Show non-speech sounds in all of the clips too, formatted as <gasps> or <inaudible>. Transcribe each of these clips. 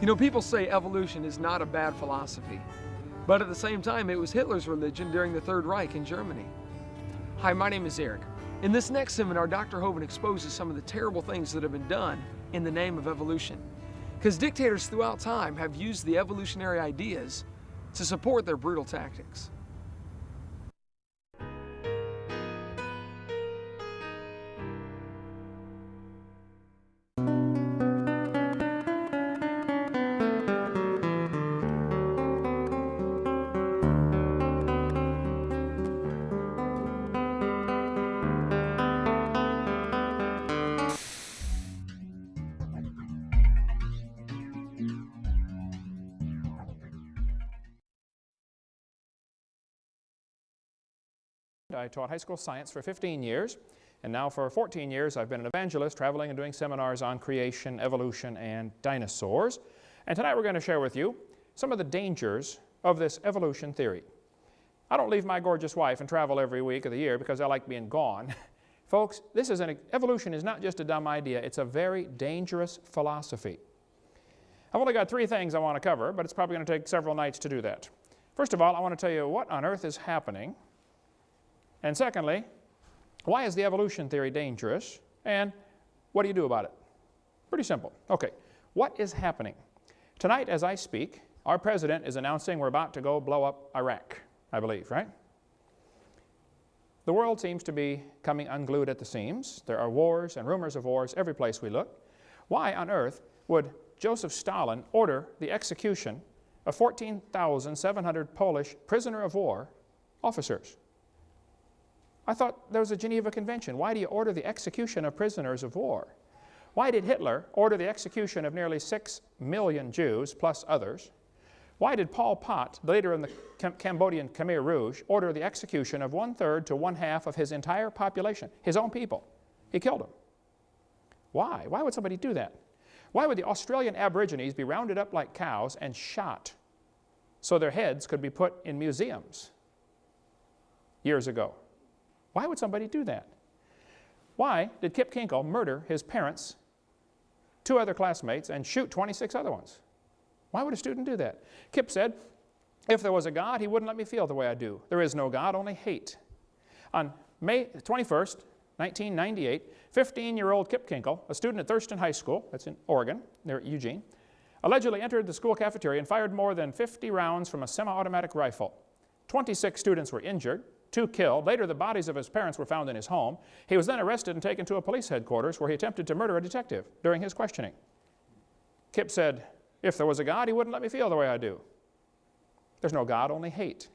You know, people say evolution is not a bad philosophy, but at the same time, it was Hitler's religion during the Third Reich in Germany. Hi, my name is Eric. In this next seminar, Dr. Hovind exposes some of the terrible things that have been done in the name of evolution. Because dictators throughout time have used the evolutionary ideas to support their brutal tactics. I taught high school science for 15 years, and now for 14 years I've been an evangelist traveling and doing seminars on creation, evolution, and dinosaurs. And tonight we're going to share with you some of the dangers of this evolution theory. I don't leave my gorgeous wife and travel every week of the year because I like being gone. <laughs> Folks, this is an, evolution is not just a dumb idea, it's a very dangerous philosophy. I've only got three things I want to cover, but it's probably going to take several nights to do that. First of all, I want to tell you what on earth is happening and secondly, why is the evolution theory dangerous? And what do you do about it? Pretty simple. Okay, what is happening? Tonight as I speak, our president is announcing we're about to go blow up Iraq, I believe, right? The world seems to be coming unglued at the seams. There are wars and rumors of wars every place we look. Why on earth would Joseph Stalin order the execution of 14,700 Polish prisoner of war officers? I thought there was a Geneva Convention. Why do you order the execution of prisoners of war? Why did Hitler order the execution of nearly six million Jews, plus others? Why did Pol Pot, leader of the Cam Cambodian Khmer Rouge, order the execution of one-third to one-half of his entire population, his own people? He killed them. Why? Why would somebody do that? Why would the Australian Aborigines be rounded up like cows and shot so their heads could be put in museums years ago? Why would somebody do that? Why did Kip Kinkel murder his parents, two other classmates, and shoot 26 other ones? Why would a student do that? Kip said, if there was a God, he wouldn't let me feel the way I do. There is no God, only hate. On May 21st, 1998, 15-year-old Kip Kinkel, a student at Thurston High School, that's in Oregon, near Eugene, allegedly entered the school cafeteria and fired more than 50 rounds from a semi-automatic rifle. 26 students were injured, two killed. Later, the bodies of his parents were found in his home. He was then arrested and taken to a police headquarters where he attempted to murder a detective during his questioning. Kip said, if there was a God, he wouldn't let me feel the way I do. There's no God, only hate.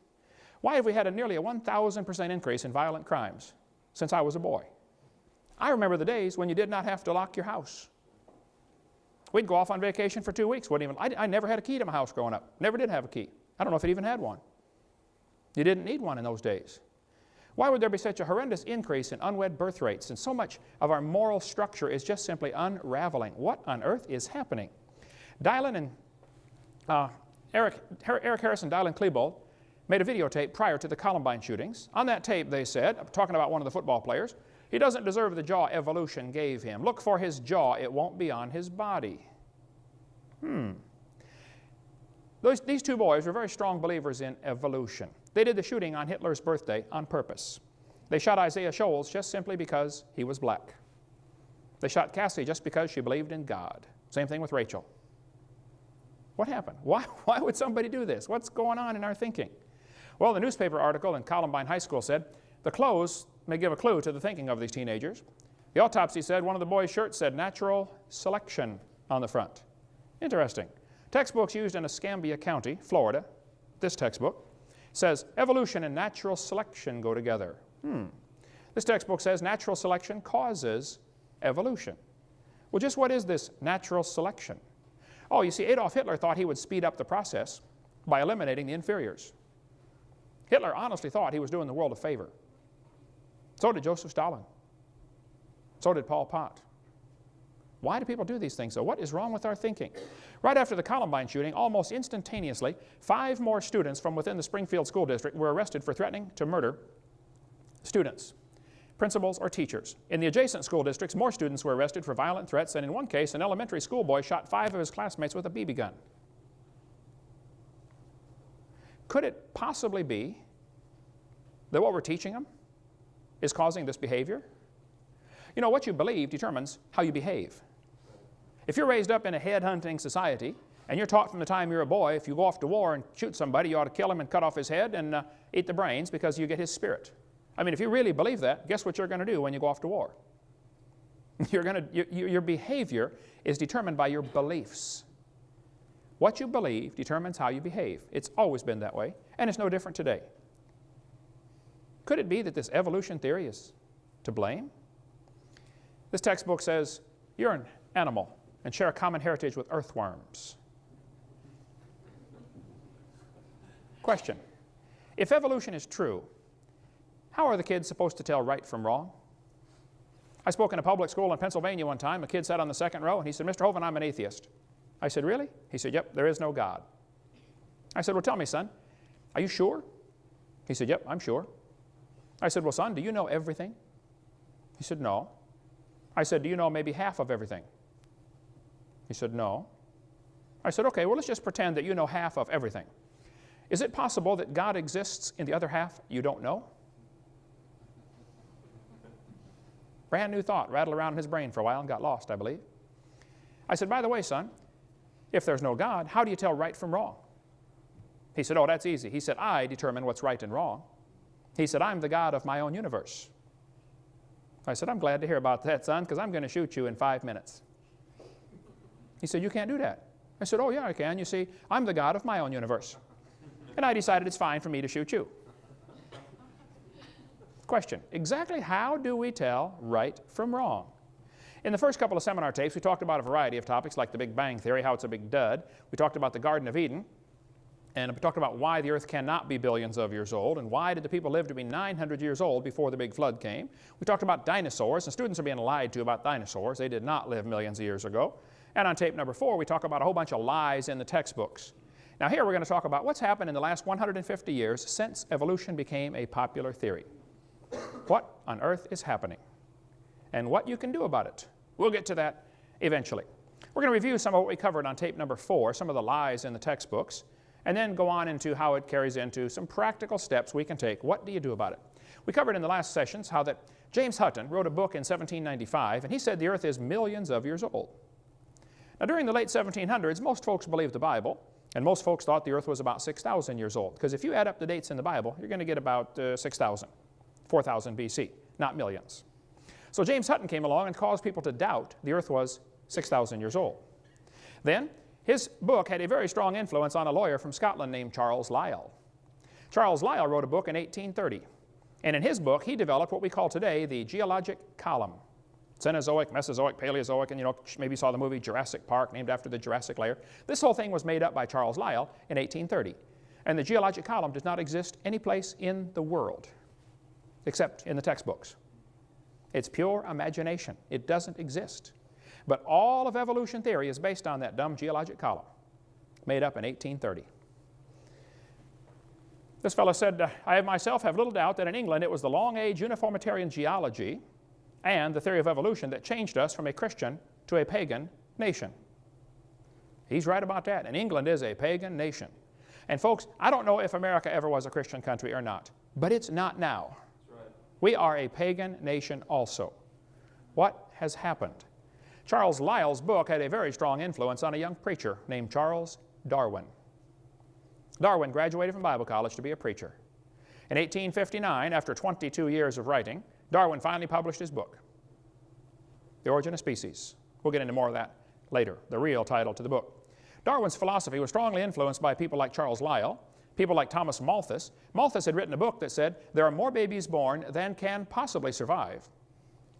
Why have we had a nearly a 1,000% increase in violent crimes since I was a boy? I remember the days when you did not have to lock your house. We'd go off on vacation for two weeks. Wouldn't even, I, I never had a key to my house growing up. Never did have a key. I don't know if it even had one. You didn't need one in those days. Why would there be such a horrendous increase in unwed birth rates and so much of our moral structure is just simply unraveling? What on earth is happening? Dylan and uh, Eric, Eric Harris and Dylan Klebold made a videotape prior to the Columbine shootings. On that tape, they said, talking about one of the football players, he doesn't deserve the jaw evolution gave him. Look for his jaw, it won't be on his body. Hmm. Those, these two boys were very strong believers in evolution. They did the shooting on Hitler's birthday on purpose. They shot Isaiah Shoels just simply because he was black. They shot Cassie just because she believed in God. Same thing with Rachel. What happened? <laughs> Why, why would somebody do this? What's going on in our thinking? Well, the newspaper article in Columbine High School said, the clothes may give a clue to the thinking of these teenagers. The autopsy said one of the boys' shirts said natural selection on the front. Interesting. Textbooks used in Escambia County, Florida, this textbook, says evolution and natural selection go together. Hmm. This textbook says natural selection causes evolution. Well, just what is this natural selection? Oh, you see, Adolf Hitler thought he would speed up the process by eliminating the inferiors. Hitler honestly thought he was doing the world a favor. So did Joseph Stalin. So did Pol Pot. Why do people do these things, though? What is wrong with our thinking? Right after the Columbine shooting, almost instantaneously, five more students from within the Springfield School District were arrested for threatening to murder students. principals, or teachers. In the adjacent school districts, more students were arrested for violent threats, and in one case, an elementary school boy shot five of his classmates with a BB gun. Could it possibly be that what we're teaching them is causing this behavior? You know, what you believe determines how you behave. If you're raised up in a head-hunting society, and you're taught from the time you're a boy, if you go off to war and shoot somebody, you ought to kill him and cut off his head and uh, eat the brains because you get his spirit. I mean, if you really believe that, guess what you're going to do when you go off to war? <laughs> You're to, you, your behavior is determined by your beliefs. What you believe determines how you behave. It's always been that way, and it's no different today. Could it be that this evolution theory is to blame? This textbook says you're an animal and share a common heritage with earthworms. Question. If evolution is true, how are the kids supposed to tell right from wrong? I spoke in a public school in Pennsylvania one time. A kid sat on the second row and he said, Mr. Hovind, I'm an atheist. I said, really? He said, yep, there is no God. I said, well, tell me, son, are you sure? He said, yep, I'm sure. I said, well, son, do you know everything? He said, no. I said, do you know maybe half of everything? He said, no. I said, okay, well, let's just pretend that you know half of everything. Is it possible that God exists in the other half you don't know? Brand new thought rattled around in his brain for a while and got lost, I believe. I said, by the way, son, if there's no God, how do you tell right from wrong? He said, oh, that's easy. He said, I determine what's right and wrong. He said, I'm the God of my own universe. I said, I'm glad to hear about that, son, because I'm going to shoot you in five minutes. He said, you can't do that. I said, oh, yeah, I can. You see, I'm the God of my own universe. And I decided it's fine for me to shoot you. Question, exactly how do we tell right from wrong? In the first couple of seminar tapes, we talked about a variety of topics like the Big Bang Theory, how it's a big dud. We talked about the Garden of Eden, and we talked about why the earth cannot be billions of years old, and why did the people live to be 900 years old before the big flood came. We talked about dinosaurs, and students are being lied to about dinosaurs. They did not live millions of years ago. And on tape number four, we talk about a whole bunch of lies in the textbooks. Now here we're going to talk about what's happened in the last 150 years since evolution became a popular theory. What on earth is happening? And what you can do about it. We'll get to that eventually. We're going to review some of what we covered on tape number four, some of the lies in the textbooks, and then go on into how it carries into some practical steps we can take. What do you do about it? We covered in the last sessions how that James Hutton wrote a book in 1795, and he said the earth is millions of years old. Now, during the late 1700s, most folks believed the Bible, and most folks thought the earth was about 6,000 years old, because if you add up the dates in the Bible, you're going to get about uh, 6,000, 4,000 BC, not millions. So James Hutton came along and caused people to doubt the earth was 6,000 years old. Then, his book had a very strong influence on a lawyer from Scotland named Charles Lyell. Charles Lyell wrote a book in 1830, and in his book, he developed what we call today the geologic column. Cenozoic, Mesozoic, Paleozoic, and you know, maybe saw the movie Jurassic Park, named after the Jurassic layer. This whole thing was made up by Charles Lyell in 1830. And the geologic column does not exist any place in the world except in the textbooks. It's pure imagination. It doesn't exist. But all of evolution theory is based on that dumb geologic column made up in 1830. This fellow said, I myself have little doubt that in England it was the long age uniformitarian geology and the theory of evolution that changed us from a Christian to a pagan nation. He's right about that. And England is a pagan nation. And folks, I don't know if America ever was a Christian country or not, but it's not now. We are a pagan nation also. What has happened? Charles Lyell's book had a very strong influence on a young preacher named Charles Darwin. Darwin graduated from Bible college to be a preacher. In 1859, after 22 years of writing, Darwin finally published his book, The Origin of Species. We'll get into more of that later, the real title to the book. Darwin's philosophy was strongly influenced by people like Charles Lyell, People like Thomas Malthus. Malthus had written a book that said, there are more babies born than can possibly survive.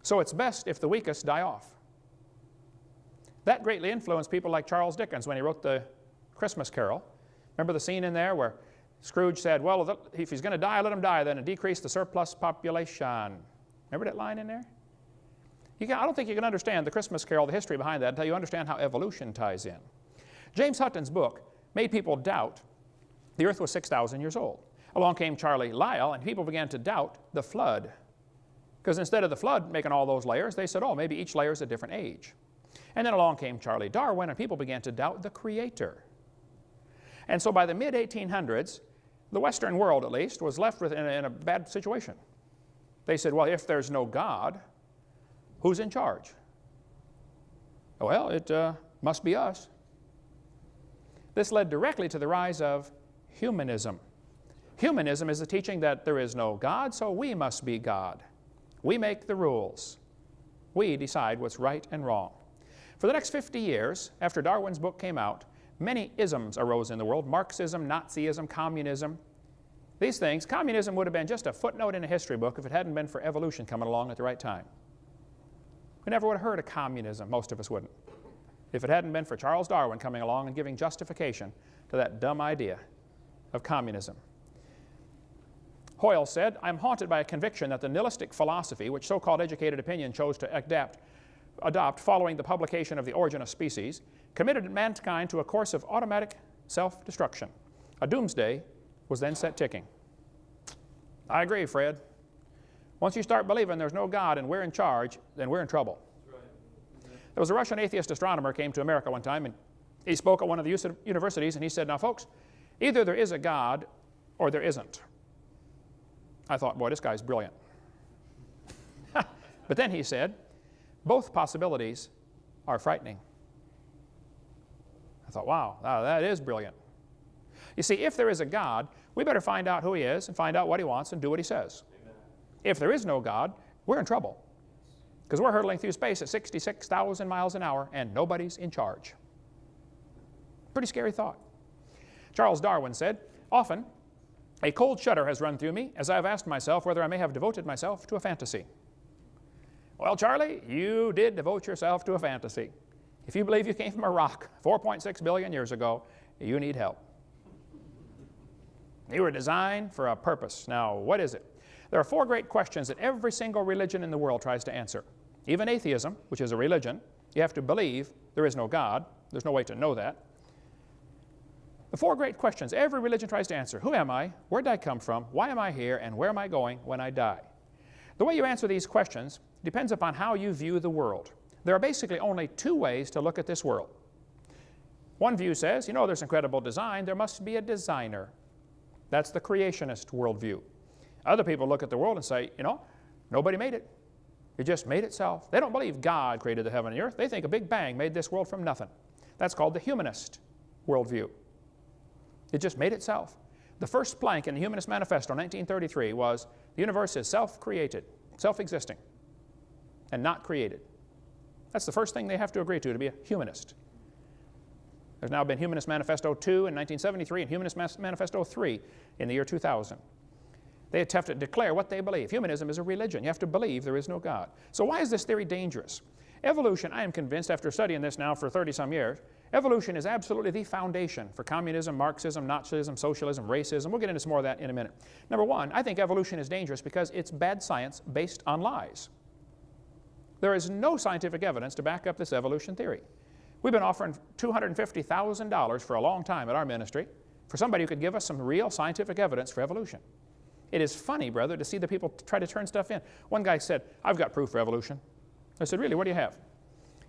So it's best if the weakest die off. That greatly influenced people like Charles Dickens when he wrote the Christmas Carol. Remember the scene in there where Scrooge said, well, if he's going to die, let him die then and decrease the surplus population. Remember that line in there? Can, I don't think you can understand the Christmas Carol, the history behind that, until you understand how evolution ties in. James Hutton's book made people doubt the earth was 6,000 years old. Along came Charlie Lyell, and people began to doubt the flood. Because instead of the flood making all those layers, they said, oh, maybe each layer is a different age. And then along came Charlie Darwin, and people began to doubt the Creator. And so by the mid 1800s, the Western world at least was left with, in, a, in a bad situation. They said, well, if there's no God, who's in charge? Well, it uh, must be us. This led directly to the rise of humanism. Humanism is the teaching that there is no God, so we must be God. We make the rules. We decide what's right and wrong. For the next 50 years, after Darwin's book came out, many isms arose in the world Marxism, Nazism, communism. These things, communism would have been just a footnote in a history book if it hadn't been for evolution coming along at the right time. We never would have heard of communism, most of us wouldn't, if it hadn't been for Charles Darwin coming along and giving justification to that dumb idea of communism. Hoyle said, I'm haunted by a conviction that the nihilistic philosophy, which so-called educated opinion chose to adapt, adopt following the publication of The Origin of Species, committed mankind to a course of automatic self-destruction. A doomsday was then set ticking. I agree, Fred. Once you start believing there's no God and we're in charge, then we're in trouble. There was a Russian atheist astronomer came to America one time and he spoke at one of the universities and he said, now folks, either there is a God or there isn't. I thought, boy, this guy's brilliant. <laughs> but then he said, both possibilities are frightening. I thought, wow, that is brilliant. You see, if there is a God, we better find out who he is and find out what he wants and do what he says. Amen. If there is no God, we're in trouble because we're hurtling through space at 66,000 miles an hour and nobody's in charge. Pretty scary thought. Charles Darwin said, often a cold shudder has run through me as I have asked myself whether I may have devoted myself to a fantasy. Well, Charlie, you did devote yourself to a fantasy. If you believe you came from a rock 4.6 billion years ago, you need help. You were designed for a purpose. Now, what is it? There are four great questions that every single religion in the world tries to answer. Even atheism, which is a religion, you have to believe there is no God. There's no way to know that. The four great questions every religion tries to answer. Who am I? Where did I come from? Why am I here? And where am I going when I die? The way you answer these questions depends upon how you view the world. There are basically only two ways to look at this world. One view says, you know, there's incredible design, there must be a designer. That's the creationist worldview. Other people look at the world and say, you know, nobody made it. It just made itself. They don't believe God created the heaven and the earth. They think a big bang made this world from nothing. That's called the humanist worldview. It just made itself. The first plank in the Humanist Manifesto in 1933 was the universe is self-created, self-existing, and not created. That's the first thing they have to agree to to be a humanist. There's now been Humanist Manifesto 2 in 1973 and Humanist Manifesto 3 in the year 2000. They have to declare what they believe. Humanism is a religion. You have to believe there is no God. So why is this theory dangerous? Evolution, I am convinced after studying this now for 30 some years, evolution is absolutely the foundation for communism, Marxism, Nazism, socialism, racism. We'll get into some more of that in a minute. Number one, I think evolution is dangerous because it's bad science based on lies. There is no scientific evidence to back up this evolution theory. We've been offering $250,000 for a long time at our ministry for somebody who could give us some real scientific evidence for evolution. It is funny, brother, to see the people try to turn stuff in. One guy said, I've got proof for evolution. I said, really, what do you have?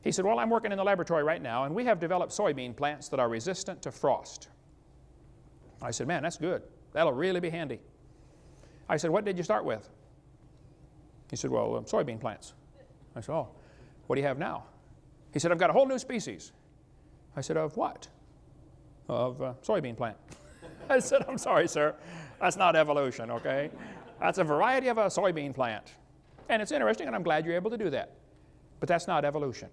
He said, well, I'm working in the laboratory right now, and we have developed soybean plants that are resistant to frost. I said, man, that's good. That'll really be handy. I said, what did you start with? He said, well, um, soybean plants. I said, oh, what do you have now? He said, I've got a whole new species. I said, of what? Of uh, soybean plant. <laughs> I said, I'm sorry, sir. That's not evolution, okay? That's a variety of a soybean plant. And it's interesting, and I'm glad you're able to do that. But that's not evolution.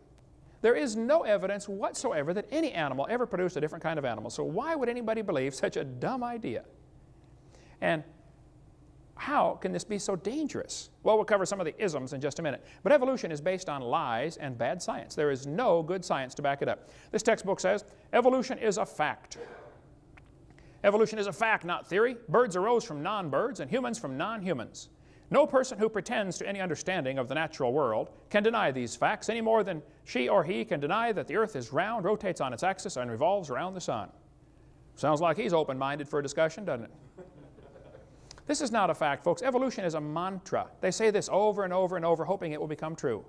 There is no evidence whatsoever that any animal ever produced a different kind of animal. So why would anybody believe such a dumb idea? And how can this be so dangerous? Well, we'll cover some of the isms in just a minute. But evolution is based on lies and bad science. There is no good science to back it up. This textbook says evolution is a fact. Evolution is a fact, not theory. Birds arose from non-birds and humans from non-humans. No person who pretends to any understanding of the natural world can deny these facts any more than she or he can deny that the earth is round, rotates on its axis, and revolves around the sun. Sounds like he's open-minded for a discussion, doesn't it? This is not a fact, folks. Evolution is a mantra. They say this over and over and over, hoping it will become true.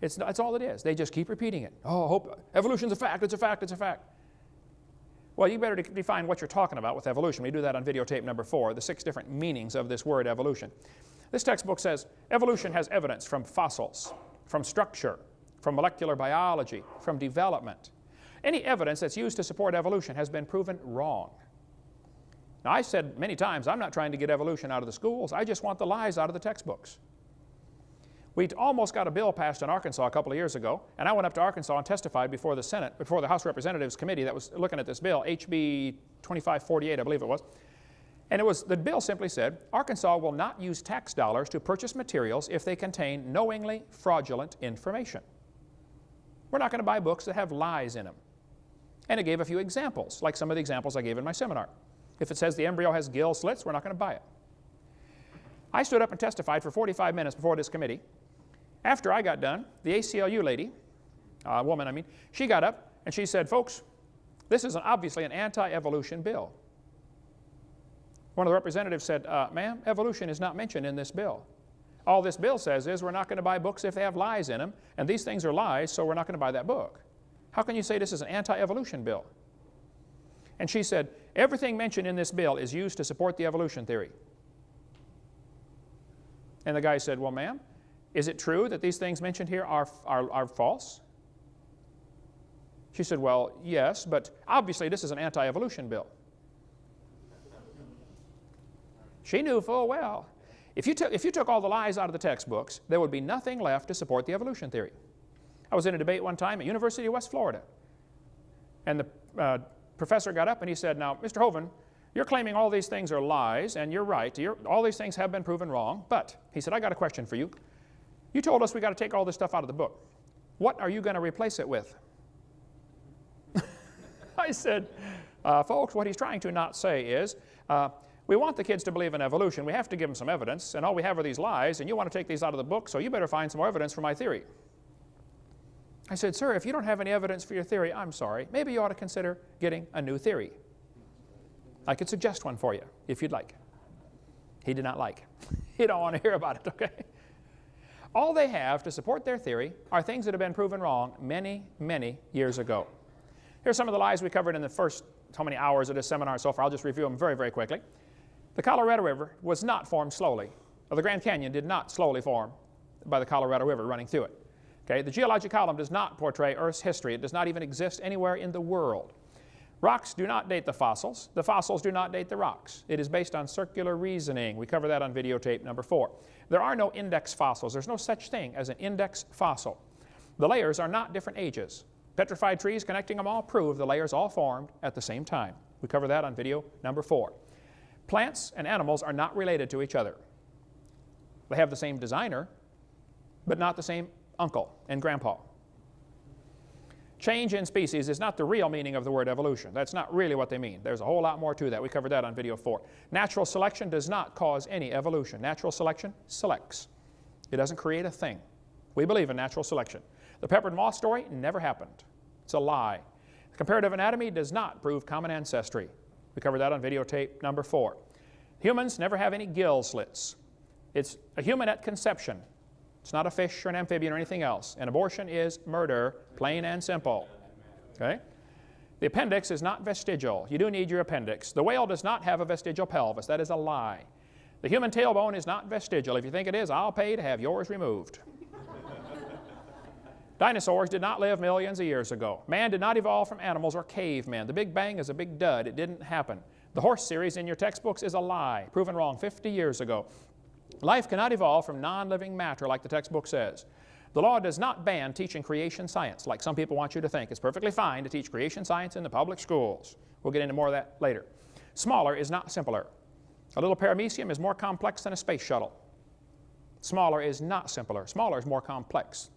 It's, that's all it is. They just keep repeating it. Oh, hope, evolution's a fact, it's a fact, it's a fact. Well, you better define what you're talking about with evolution. We do that on videotape number four, the six different meanings of this word evolution. This textbook says evolution has evidence from fossils, from structure, from molecular biology, from development. Any evidence that's used to support evolution has been proven wrong. Now, I said many times, I'm not trying to get evolution out of the schools. I just want the lies out of the textbooks. We almost got a bill passed in Arkansas a couple of years ago, and I went up to Arkansas and testified before the Senate, before the House Representatives Committee that was looking at this bill, HB 2548, I believe it was. And it was, the bill simply said, Arkansas will not use tax dollars to purchase materials if they contain knowingly fraudulent information. We're not going to buy books that have lies in them. And it gave a few examples, like some of the examples I gave in my seminar. If it says the embryo has gill slits, we're not going to buy it. I stood up and testified for 45 minutes before this committee after I got done, the ACLU lady, uh, woman I mean, she got up and she said, folks, this is an, obviously an anti-evolution bill. One of the representatives said, uh, ma'am, evolution is not mentioned in this bill. All this bill says is we're not going to buy books if they have lies in them, and these things are lies, so we're not going to buy that book. How can you say this is an anti-evolution bill? And she said, everything mentioned in this bill is used to support the evolution theory. And the guy said, well, ma'am, is it true that these things mentioned here are, are, are false? She said, Well, yes, but obviously this is an anti evolution bill. She knew full well. If you, took, if you took all the lies out of the textbooks, there would be nothing left to support the evolution theory. I was in a debate one time at University of West Florida. And the uh, professor got up and he said, Now, Mr. Hovind, you're claiming all these things are lies, and you're right. You're, all these things have been proven wrong. But, he said, I got a question for you. You told us we got to take all this stuff out of the book. What are you going to replace it with? <laughs> I said, uh, folks, what he's trying to not say is, uh, we want the kids to believe in evolution. We have to give them some evidence, and all we have are these lies, and you want to take these out of the book, so you better find some more evidence for my theory. I said, sir, if you don't have any evidence for your theory, I'm sorry. Maybe you ought to consider getting a new theory. I could suggest one for you, if you'd like. He did not like. <laughs> he don't want to hear about it, okay? All they have to support their theory are things that have been proven wrong many, many years ago. Here's some of the lies we covered in the first how many hours of this seminar so far. I'll just review them very, very quickly. The Colorado River was not formed slowly. the Grand Canyon did not slowly form by the Colorado River running through it. Okay, the geologic column does not portray Earth's history. It does not even exist anywhere in the world. Rocks do not date the fossils. The fossils do not date the rocks. It is based on circular reasoning. We cover that on videotape number four. There are no index fossils. There's no such thing as an index fossil. The layers are not different ages. Petrified trees connecting them all prove the layers all formed at the same time. We cover that on video number four. Plants and animals are not related to each other. They have the same designer, but not the same uncle and grandpa. Change in species is not the real meaning of the word evolution. That's not really what they mean. There's a whole lot more to that. We covered that on video four. Natural selection does not cause any evolution. Natural selection selects. It doesn't create a thing. We believe in natural selection. The peppered moth story never happened. It's a lie. Comparative anatomy does not prove common ancestry. We covered that on videotape number four. Humans never have any gill slits. It's a human at conception it's not a fish or an amphibian or anything else. An abortion is murder, plain and simple. Okay? The appendix is not vestigial. You do need your appendix. The whale does not have a vestigial pelvis. That is a lie. The human tailbone is not vestigial. If you think it is, I'll pay to have yours removed. <laughs> Dinosaurs did not live millions of years ago. Man did not evolve from animals or cavemen. The Big Bang is a big dud. It didn't happen. The horse series in your textbooks is a lie, proven wrong 50 years ago. Life cannot evolve from non-living matter like the textbook says. The law does not ban teaching creation science like some people want you to think. It's perfectly fine to teach creation science in the public schools. We'll get into more of that later. Smaller is not simpler. A little paramecium is more complex than a space shuttle. Smaller is not simpler. Smaller is more complex.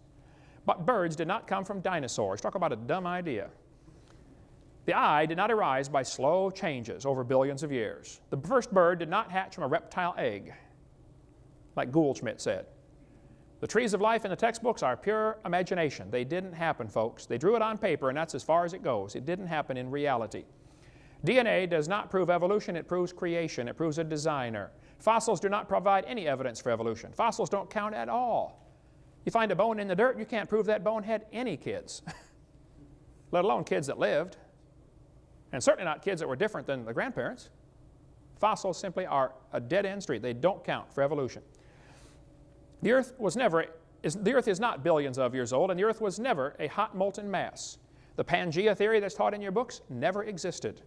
But birds did not come from dinosaurs. Talk about a dumb idea. The eye did not arise by slow changes over billions of years. The first bird did not hatch from a reptile egg like Goldschmidt said. The trees of life in the textbooks are pure imagination. They didn't happen, folks. They drew it on paper, and that's as far as it goes. It didn't happen in reality. DNA does not prove evolution, it proves creation, it proves a designer. Fossils do not provide any evidence for evolution. Fossils don't count at all. You find a bone in the dirt, you can't prove that bone had any kids, <laughs> let alone kids that lived, and certainly not kids that were different than the grandparents. Fossils simply are a dead-end street. They don't count for evolution. The earth was never, is, the earth is not billions of years old, and the earth was never a hot molten mass. The Pangea theory that's taught in your books never existed.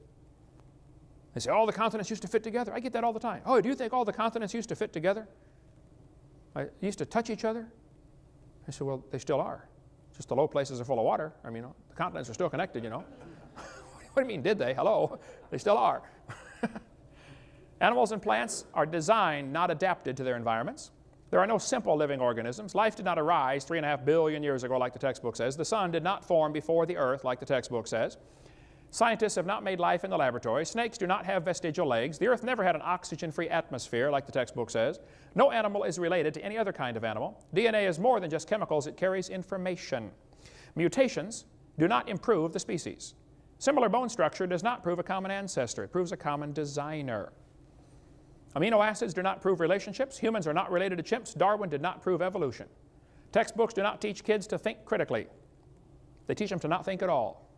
They say all the continents used to fit together. I get that all the time. Oh, do you think all the continents used to fit together? I used to touch each other? I said, well, they still are. Just the low places are full of water. I mean, the continents are still connected, you know. <laughs> what do you mean, did they? Hello. <laughs> They still are. <laughs> Animals and plants are designed, not adapted to their environments. There are no simple living organisms. Life did not arise three and a half billion years ago like the textbook says. The sun did not form before the earth like the textbook says. Scientists have not made life in the laboratory. Snakes do not have vestigial legs. The earth never had an oxygen-free atmosphere like the textbook says. No animal is related to any other kind of animal. DNA is more than just chemicals. It carries information. Mutations do not improve the species. Similar bone structure does not prove a common ancestor. It proves a common designer. Amino acids do not prove relationships. Humans are not related to chimps. Darwin did not prove evolution. Textbooks do not teach kids to think critically. They teach them to not think at all.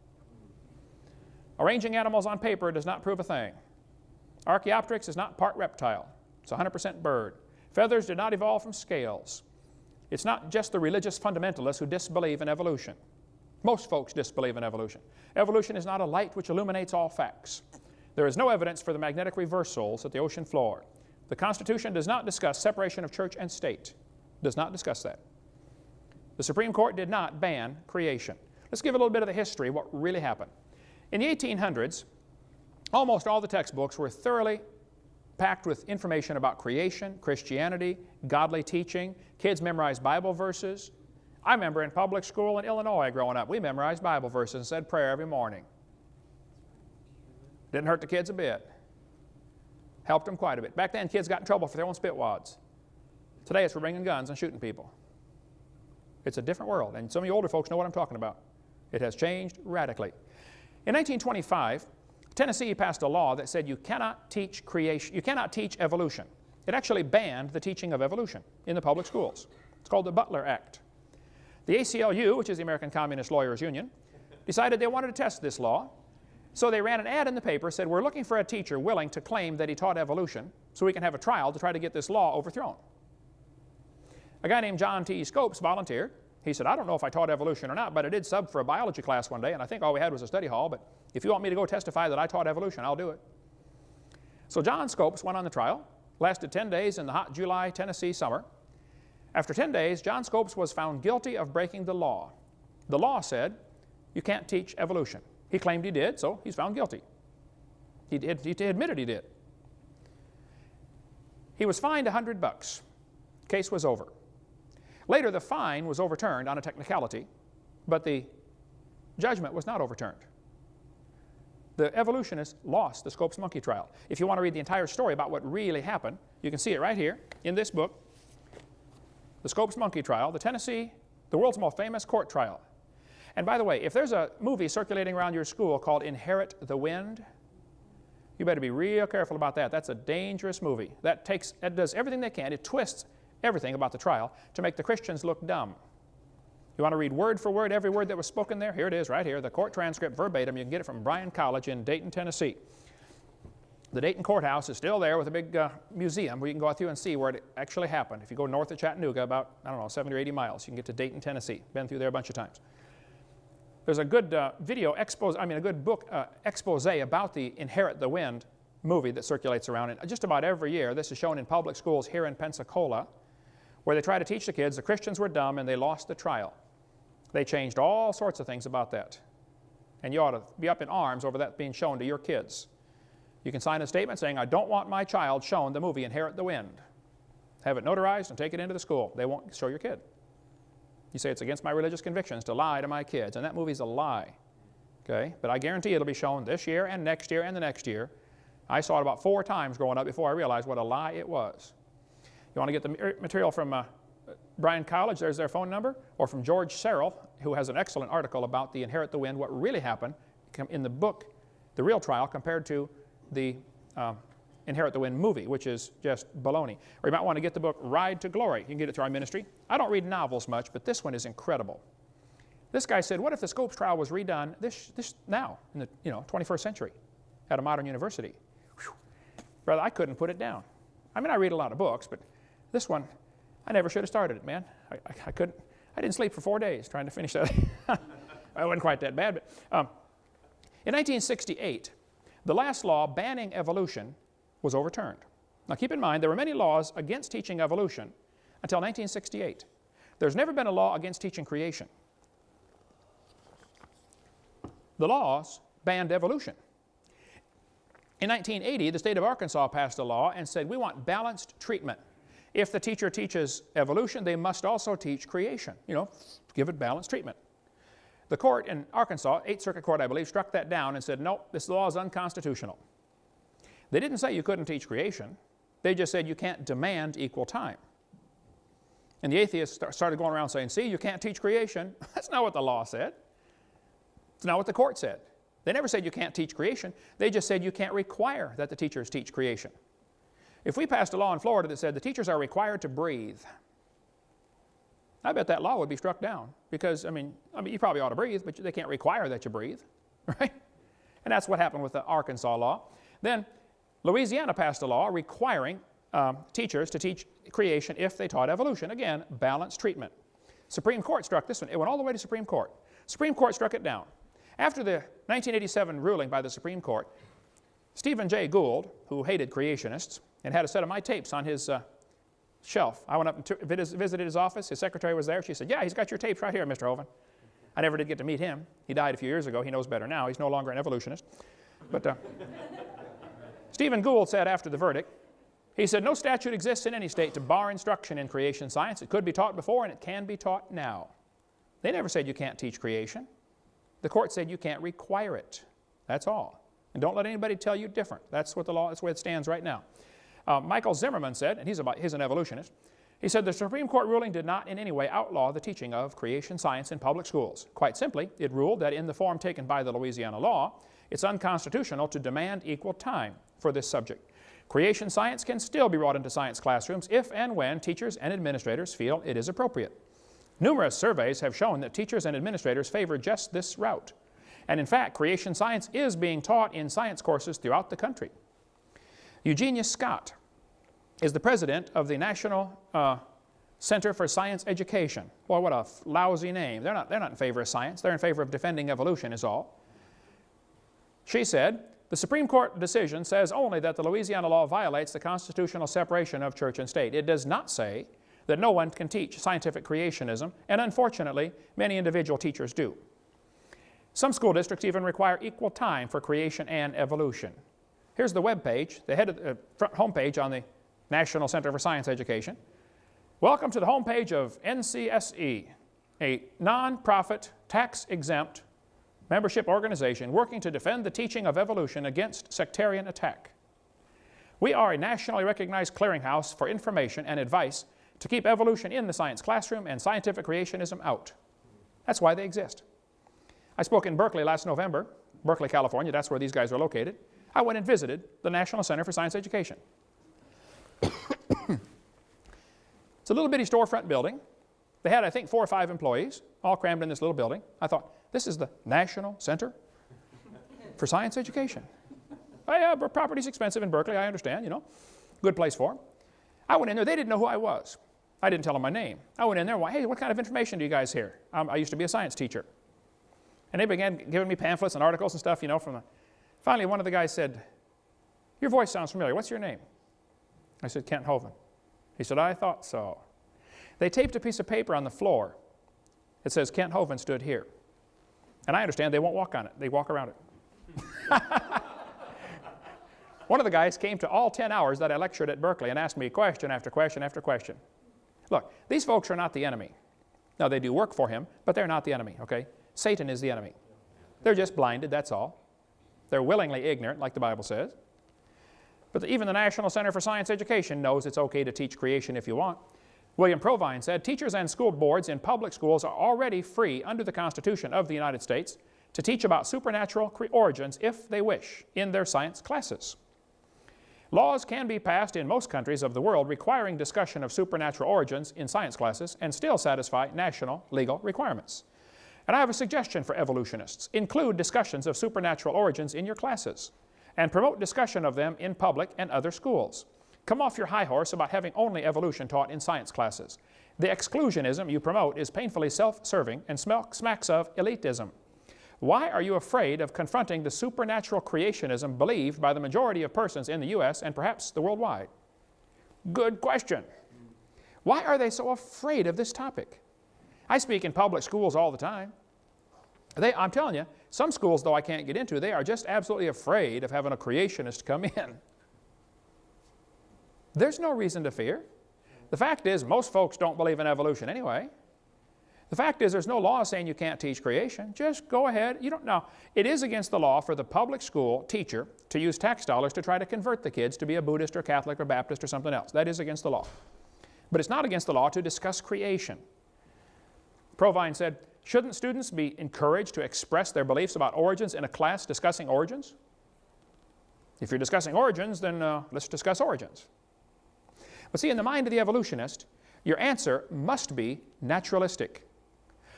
Arranging animals on paper does not prove a thing. Archaeopteryx is not part reptile. It's 100% bird. Feathers did not evolve from scales. It's not just the religious fundamentalists who disbelieve in evolution. Most folks disbelieve in evolution. Evolution is not a light which illuminates all facts. There is no evidence for the magnetic reversals at the ocean floor. The Constitution does not discuss separation of church and state. Does not discuss that. The Supreme Court did not ban creation. Let's give a little bit of the history what really happened. In the 1800s, almost all the textbooks were thoroughly packed with information about creation, Christianity, godly teaching. Kids memorized Bible verses. I remember in public school in Illinois growing up, we memorized Bible verses and said prayer every morning. Didn't hurt the kids a bit. Helped them quite a bit. Back then, kids got in trouble for their own spit wads. Today, it's for bringing guns and shooting people. It's a different world, and some of you older folks know what I'm talking about. It has changed radically. In 1925, Tennessee passed a law that said you cannot teach creation, you cannot teach evolution. It actually banned the teaching of evolution in the public schools. It's called the Butler Act. The ACLU, which is the American Communist Lawyers Union, decided they wanted to test this law. So they ran an ad in the paper, said, we're looking for a teacher willing to claim that he taught evolution so we can have a trial to try to get this law overthrown. A guy named John T. Scopes volunteered. He said, I don't know if I taught evolution or not, but I did sub for a biology class one day, and I think all we had was a study hall, but if you want me to go testify that I taught evolution, I'll do it. So John Scopes went on the trial, lasted 10 days in the hot July, Tennessee summer. After 10 days, John Scopes was found guilty of breaking the law. The law said, you can't teach evolution. He claimed he did, so he's found guilty. He, did, he admitted he did. He was fined 100 bucks. Case was over. Later, the fine was overturned on a technicality, but the judgment was not overturned. The evolutionists lost the Scopes monkey trial. If you want to read the entire story about what really happened, you can see it right here in this book, The Scopes monkey trial, the Tennessee, the world's most famous court trial. And by the way, if there's a movie circulating around your school called Inherit the Wind, you better be real careful about that. That's a dangerous movie. That takes, it does everything they can. It twists everything about the trial to make the Christians look dumb. You want to read word for word every word that was spoken there? Here it is right here, the court transcript verbatim. You can get it from Bryan College in Dayton, Tennessee. The Dayton Courthouse is still there with a big uh, museum where you can go out through and see where it actually happened. If you go north of Chattanooga about, I don't know, 70 or 80 miles, you can get to Dayton, Tennessee. Been through there a bunch of times. There's a good uh, video expose, I mean a good book uh, expose about the Inherit the Wind movie that circulates around. And just about every year, this is shown in public schools here in Pensacola where they try to teach the kids the Christians were dumb and they lost the trial. They changed all sorts of things about that. And you ought to be up in arms over that being shown to your kids. You can sign a statement saying, I don't want my child shown the movie Inherit the Wind. Have it notarized and take it into the school. They won't show your kid. You say it's against my religious convictions to lie to my kids, and that movie's a lie. Okay? But I guarantee it'll be shown this year and next year and the next year. I saw it about four times growing up before I realized what a lie it was. You want to get the material from uh, College, there's their phone number, or from George Serrell, who has an excellent article about the Inherit the Wind, what really happened in the book the real trial compared to the um, Inherit the Wind movie, which is just baloney. Or you might want to get the book Ride to Glory. You can get it through our ministry. I don't read novels much, but this one is incredible. This guy said, what if the Scopes trial was redone this, this now, in the you know, 21st century, at a modern university? Whew. Brother, I couldn't put it down. I mean, I read a lot of books, but this one, I never should have started it, man. I, I, I couldn't, I didn't sleep for four days trying to finish that. <laughs> it wasn't quite that bad, but um, in 1968, the last law banning evolution was overturned. Now keep in mind, there were many laws against teaching evolution until 1968. There's never been a law against teaching creation. The laws banned evolution. In 1980, the state of Arkansas passed a law and said, we want balanced treatment. If the teacher teaches evolution, they must also teach creation. You know, give it balanced treatment. The court in Arkansas, Eighth Circuit Court, I believe, struck that down and said, no, this law is unconstitutional. They didn't say you couldn't teach creation. They just said you can't demand equal time. And the atheists started going around saying, see, you can't teach creation. <laughs> That's not what the law said. It's not what the court said. They never said you can't teach creation. They just said you can't require that the teachers teach creation. If we passed a law in Florida that said the teachers are required to breathe, I bet that law would be struck down because, I mean, I mean, you probably ought to breathe, but they can't require that you breathe, <laughs> right? And that's what happened with the Arkansas law. Then Louisiana passed a law requiring um, teachers to teach creation if they taught evolution. Again, balanced treatment. Supreme Court struck this one. It went all the way to Supreme Court. Supreme Court struck it down. After the 1987 ruling by the Supreme Court, Stephen Jay Gould, who hated creationists and had a set of my tapes on his uh, shelf. I went up and visited his office. His secretary was there. She said, yeah, he's got your tapes right here, Mr. Hovind. I never did get to meet him. He died a few years ago. He knows better now. He's no longer an evolutionist. But uh, Stephen Gould said after the verdict, he said, no statute exists in any state to bar instruction in creation science. It could be taught before and it can be taught now. They never said you can't teach creation. The court said you can't require it. That's all. And don't let anybody tell you different. That's what the law, that's where it stands right now. Uh, Michael Zimmerman said, and he's, about, he's an evolutionist, he said the Supreme Court ruling did not in any way outlaw the teaching of creation science in public schools. Quite simply, it ruled that in the form taken by the Louisiana law, it's unconstitutional to demand equal time for this subject. Creation science can still be brought into science classrooms if and when teachers and administrators feel it is appropriate. Numerous surveys have shown that teachers and administrators favor just this route. And in fact, creation science is being taught in science courses throughout the country. Eugenia Scott is the president of the National uh, Center for Science Education. Well, what a lousy name. They're not, they're not in favor of science. They're in favor of defending evolution is all. She said, the Supreme Court decision says only that the Louisiana law violates the constitutional separation of church and state. It does not say that no one can teach scientific creationism, and unfortunately, many individual teachers do. Some school districts even require equal time for creation and evolution. Here's the web page, the head of the uh, front home page on the National Center for Science Education. Welcome to the home page of NCSE, a nonprofit, tax-exempt membership organization working to defend the teaching of evolution against sectarian attack. We are a nationally recognized clearinghouse for information and advice to keep evolution in the science classroom and scientific creationism out. That's why they exist. I spoke in Berkeley last November, Berkeley, California, that's where these guys are located. I went and visited the National Center for Science Education. it's a little bitty storefront building. They had, I think, four or five employees, all crammed in this little building. I thought, this is the National Center for Science Education. Oh, yeah, property's expensive in Berkeley, I understand, you know. Good place for them. I went in there, they didn't know who I was. I didn't tell them my name. I went in there, hey, what kind of information do you guys hear? Um, I used to be a science teacher. And they began giving me pamphlets and articles and stuff, you know, from the, finally one of the guys said, your voice sounds familiar, what's your name? I said, Kent Hovind. He said, I thought so. They taped a piece of paper on the floor. It says, Kent Hovind stood here. And I understand they won't walk on it, they walk around it. <laughs> One of the guys came to all 10 hours that I lectured at Berkeley and asked me question after question after question. Look, these folks are not the enemy. Now, they do work for him, but they're not the enemy, okay? Satan is the enemy. They're just blinded, that's all. They're willingly ignorant, like the Bible says. But even the National Center for Science Education knows it's okay to teach creation if you want. William Provine said, teachers and school boards in public schools are already free under the Constitution of the United States to teach about supernatural origins if they wish in their science classes. Laws can be passed in most countries of the world requiring discussion of supernatural origins in science classes and still satisfy national legal requirements. And I have a suggestion for evolutionists. Include discussions of supernatural origins in your classes and promote discussion of them in public and other schools. Come off your high horse about having only evolution taught in science classes. The exclusionism you promote is painfully self-serving and smacks of elitism. Why are you afraid of confronting the supernatural creationism believed by the majority of persons in the U.S. and perhaps the worldwide? Good question. Why are they so afraid of this topic? I speak in public schools all the time. They, I'm telling you, some schools, though I can't get into, they are just absolutely afraid of having a creationist come in. <laughs> There's no reason to fear. The fact is, most folks don't believe in evolution anyway. The fact is, there's no law saying you can't teach creation. Just go ahead. You don't know. It is against the law for the public school teacher to use tax dollars to try to convert the kids to be a Buddhist or Catholic or Baptist or something else. That is against the law. But it's not against the law to discuss creation. Provine said, shouldn't students be encouraged to express their beliefs about origins in a class discussing origins? If you're discussing origins, then uh, let's discuss origins. But see, in the mind of the evolutionist, your answer must be naturalistic.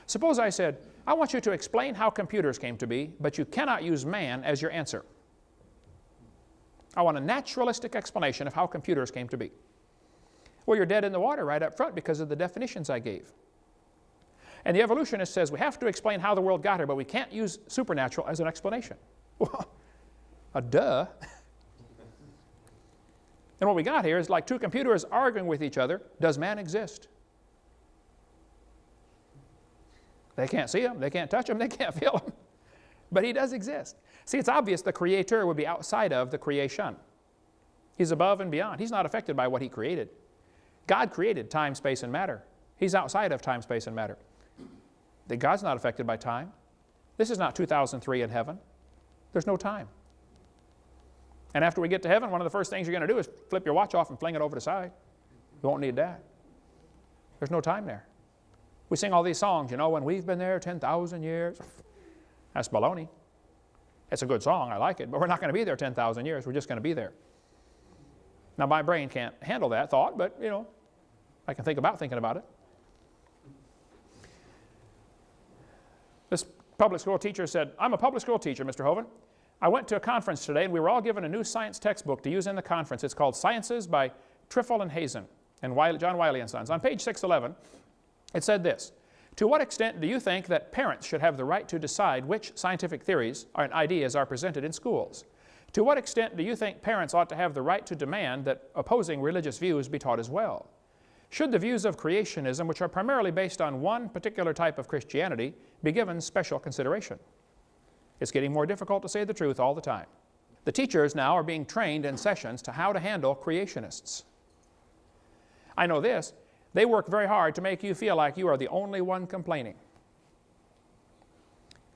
Suppose I said, I want you to explain how computers came to be, but you cannot use man as your answer. I want a naturalistic explanation of how computers came to be. Well, you're dead in the water right up front because of the definitions I gave. And the evolutionist says we have to explain how the world got here, but we can't use supernatural as an explanation. <laughs> Well, a duh. <laughs> and what we got here is like two computers arguing with each other. Does man exist? They can't see him, they can't touch him, <laughs> they can't feel him. But he does exist. See, it's obvious the creator would be outside of the creation. He's above and beyond. He's not affected by what he created. God created time, space, and matter. He's outside of time, space, and matter God's not affected by time. This is not 2003 in heaven. There's no time. And after we get to heaven, one of the first things you're going to do is flip your watch off and fling it over the side. You won't need that. There's no time there. We sing all these songs, you know, when we've been there 10,000 years. That's baloney. It's a good song, I like it, but we're not going to be there 10,000 years. We're just going to be there. Now, my brain can't handle that thought, but, you know, I can think about thinking about it. This public school teacher said, I'm a public school teacher, Mr. Hovind. I went to a conference today and we were all given a new science textbook to use in the conference. It's called Sciences by Trefil and Hazen and Wiley, John Wiley and Sons. On page 611, it said this, to what extent do you think that parents should have the right to decide which scientific theories and ideas are presented in schools? To what extent do you think parents ought to have the right to demand that opposing religious views be taught as well? Should the views of creationism, which are primarily based on one particular type of Christianity, be given special consideration? It's getting more difficult to say the truth all the time. The teachers now are being trained in sessions to how to handle creationists. I know this, they work very hard to make you feel like you are the only one complaining.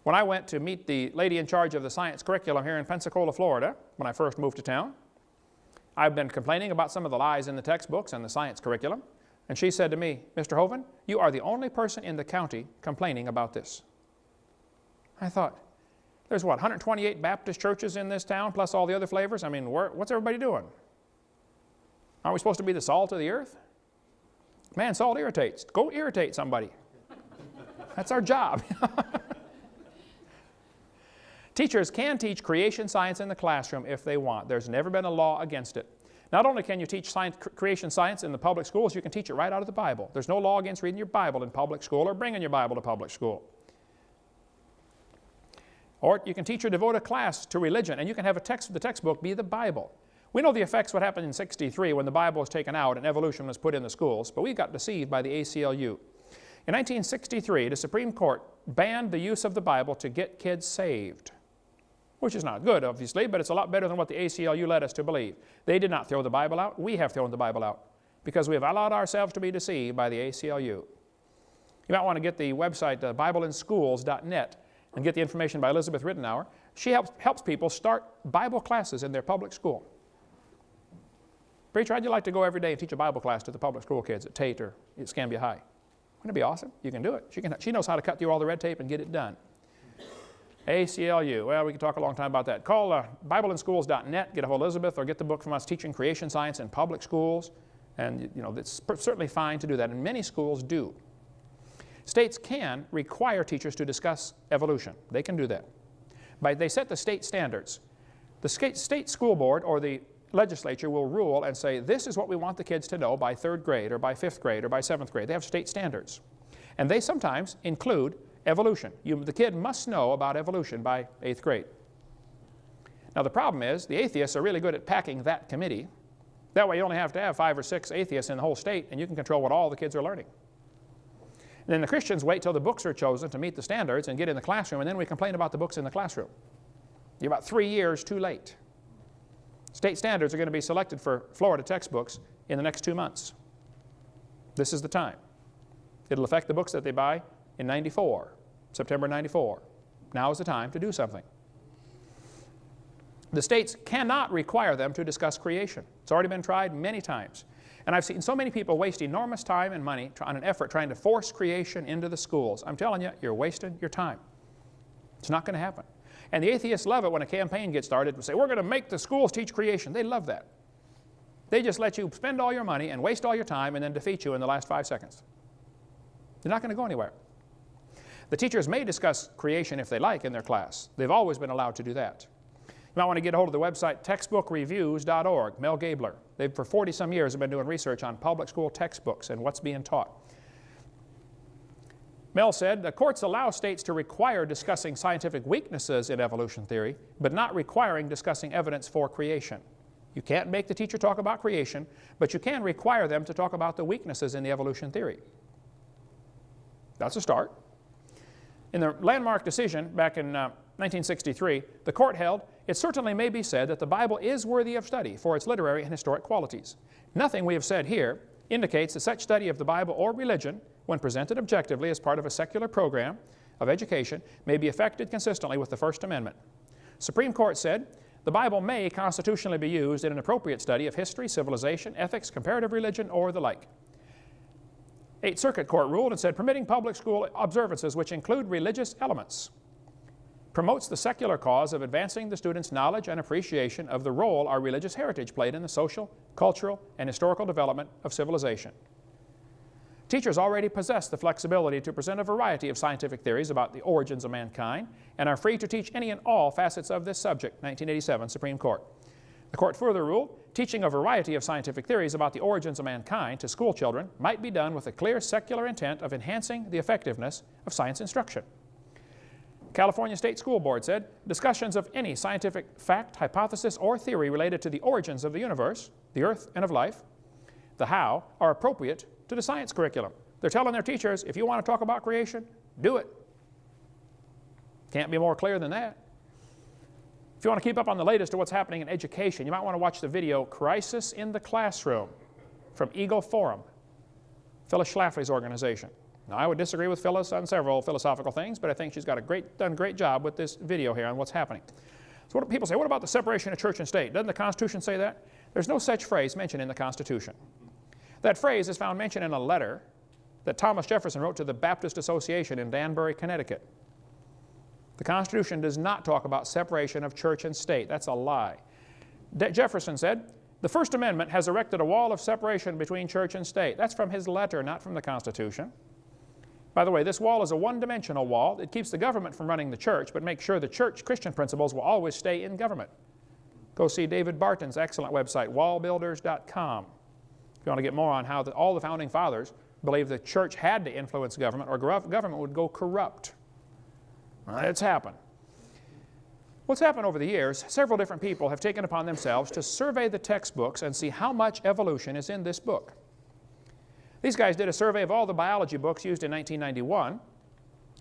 When I went to meet the lady in charge of the science curriculum here in Pensacola, Florida, when I first moved to town, I've been complaining about some of the lies in the textbooks and the science curriculum. And she said to me, Mr. Hovind, you are the only person in the county complaining about this. I thought, there's what, 128 Baptist churches in this town, plus all the other flavors? I mean, what's everybody doing? Aren't we supposed to be the salt of the earth? Man, salt irritates. Go irritate somebody. That's our job. <laughs> Teachers can teach creation science in the classroom if they want. There's never been a law against it. Not only can you teach science, creation science in the public schools, you can teach it right out of the Bible. There's no law against reading your Bible in public school or bringing your Bible to public school. Or you can teach or devote a class to religion, and you can have a text, the textbook be the Bible. We know the effects what happened in 63 when the Bible was taken out and evolution was put in the schools, but we got deceived by the ACLU. In 1963, the Supreme Court banned the use of the Bible to get kids saved which is not good, obviously, but it's a lot better than what the ACLU led us to believe. They did not throw the Bible out. We have thrown the Bible out because we have allowed ourselves to be deceived by the ACLU. You might want to get the website uh, BibleInSchools.net and get the information by Elizabeth Ridenour. She helps, helps people start Bible classes in their public school. Preacher, you like to go every day and teach a Bible class to the public school kids at Tate or at Escambia High. Wouldn't it be awesome? You can do it. She, can, she knows how to cut through all the red tape and get it done. ACLU. Well, we could talk a long time about that. Call uh, BibleInSchools.net, get a hold of Elizabeth, or get the book from us, Teaching Creation Science in Public Schools. And, you know, it's certainly fine to do that, and many schools do. States can require teachers to discuss evolution. They can do that. But they set the state standards. The state school board or the legislature will rule and say, this is what we want the kids to know by third grade or by fifth grade or by seventh grade. They have state standards. And they sometimes include evolution. You, the kid must know about evolution by eighth grade. Now the problem is the atheists are really good at packing that committee. That way you only have to have five or six atheists in the whole state and you can control what all the kids are learning. And then the Christians wait till the books are chosen to meet the standards and get in the classroom and then we complain about the books in the classroom. You're about three years too late. State standards are going to be selected for Florida textbooks in the next two months. This is the time. It'll affect the books that they buy in 94, September 94. Now is the time to do something. The states cannot require them to discuss creation. It's already been tried many times. And I've seen so many people waste enormous time and money on an effort trying to force creation into the schools. I'm telling you, you're wasting your time. It's not going to happen. And the atheists love it when a campaign gets started and say, we're going to make the schools teach creation. They love that. They just let you spend all your money and waste all your time and then defeat you in the last five seconds. You're not going to go anywhere. The teachers may discuss creation if they like in their class. They've always been allowed to do that. You might want to get a hold of the website textbookreviews.org, Mel Gabler. They've for 40 some years have been doing research on public school textbooks and what's being taught. Mel said, the courts allow states to require discussing scientific weaknesses in evolution theory, but not requiring discussing evidence for creation. You can't make the teacher talk about creation, but you can require them to talk about the weaknesses in the evolution theory. That's a start. In the landmark decision back in uh, 1963, the court held, it certainly may be said that the Bible is worthy of study for its literary and historic qualities. Nothing we have said here indicates that such study of the Bible or religion when presented objectively as part of a secular program of education, may be affected consistently with the First Amendment. Supreme Court said, the Bible may constitutionally be used in an appropriate study of history, civilization, ethics, comparative religion, or the like. Eighth Circuit Court ruled and said permitting public school observances which include religious elements promotes the secular cause of advancing the student's knowledge and appreciation of the role our religious heritage played in the social, cultural, and historical development of civilization. Teachers already possess the flexibility to present a variety of scientific theories about the origins of mankind and are free to teach any and all facets of this subject, 1987 Supreme Court. The court further ruled, teaching a variety of scientific theories about the origins of mankind to school children might be done with a clear secular intent of enhancing the effectiveness of science instruction. California State School Board said, discussions of any scientific fact, hypothesis, or theory related to the origins of the universe, the earth, and of life, the how, are appropriate to the science curriculum. They're telling their teachers, if you want to talk about creation, do it. Can't be more clear than that. If you want to keep up on the latest of what's happening in education, you might want to watch the video Crisis in the Classroom from Eagle Forum, Phyllis Schlafly's organization. Now, I would disagree with Phyllis on several philosophical things, but I think she's got a great, done a great job with this video here on what's happening. So what do people say, what about the separation of church and state? Doesn't the Constitution say that? There's no such phrase mentioned in the Constitution. That phrase is found mentioned in a letter that Thomas Jefferson wrote to the Baptist Association in Danbury, Connecticut. The Constitution does not talk about separation of church and state. That's a lie. De Jefferson said, the First Amendment has erected a wall of separation between church and state. That's from his letter, not from the Constitution. By the way, this wall is a one-dimensional wall. It keeps the government from running the church, but makes sure the church Christian principles will always stay in government. Go see David Barton's excellent website, wallbuilders.com. If you want to get more on how the, all the founding fathers believed the church had to influence government or government would go corrupt. Well, it's happened. What's happened over the years, several different people have taken upon themselves to survey the textbooks and see how much evolution is in this book. These guys did a survey of all the biology books used in 1991,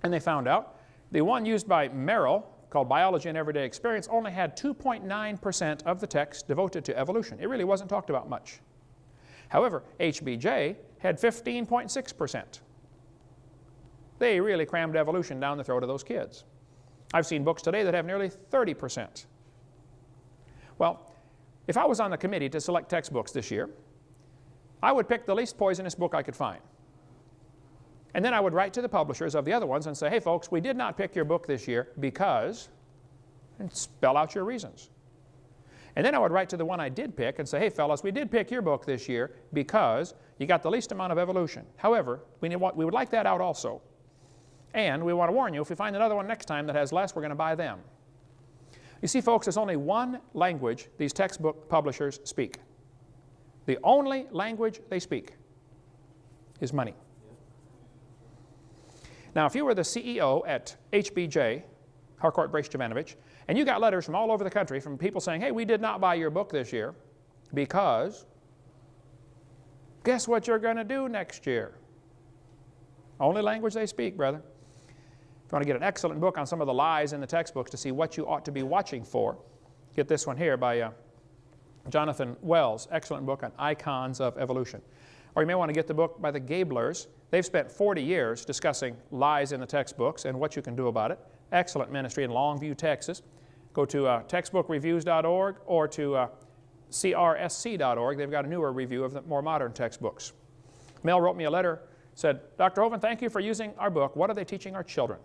and they found out the one used by Merrill, called Biology and Everyday Experience, only had 2.9% of the text devoted to evolution. It really wasn't talked about much. However, HBJ had 15.6%. They really crammed evolution down the throat of those kids. I've seen books today that have nearly 30%. Well, if I was on the committee to select textbooks this year, I would pick the least poisonous book I could find. And then I would write to the publishers of the other ones and say, hey folks, we did not pick your book this year because, and spell out your reasons. And then I would write to the one I did pick and say, hey fellas, we did pick your book this year because you got the least amount of evolution. However, we, need, what we would like that out also. And we want to warn you, if we find another one next time that has less, we're going to buy them. You see, folks, there's only one language these textbook publishers speak. The only language they speak is money. Now, if you were the CEO at HBJ, Harcourt Brace Jovanovich, and you got letters from all over the country from people saying, hey, we did not buy your book this year because guess what you're going to do next year? Only language they speak, brother. If you want to get an excellent book on some of the lies in the textbooks to see what you ought to be watching for, get this one here by uh, Jonathan Wells, excellent book on icons of evolution. Or you may want to get the book by the Gablers. They've spent 40 years discussing lies in the textbooks and what you can do about it. Excellent ministry in Longview, Texas. Go to uh, textbookreviews.org or to uh, crsc.org. They've got a newer review of the more modern textbooks. Mel wrote me a letter, said, Dr. Hovind, thank you for using our book. What are they teaching our children?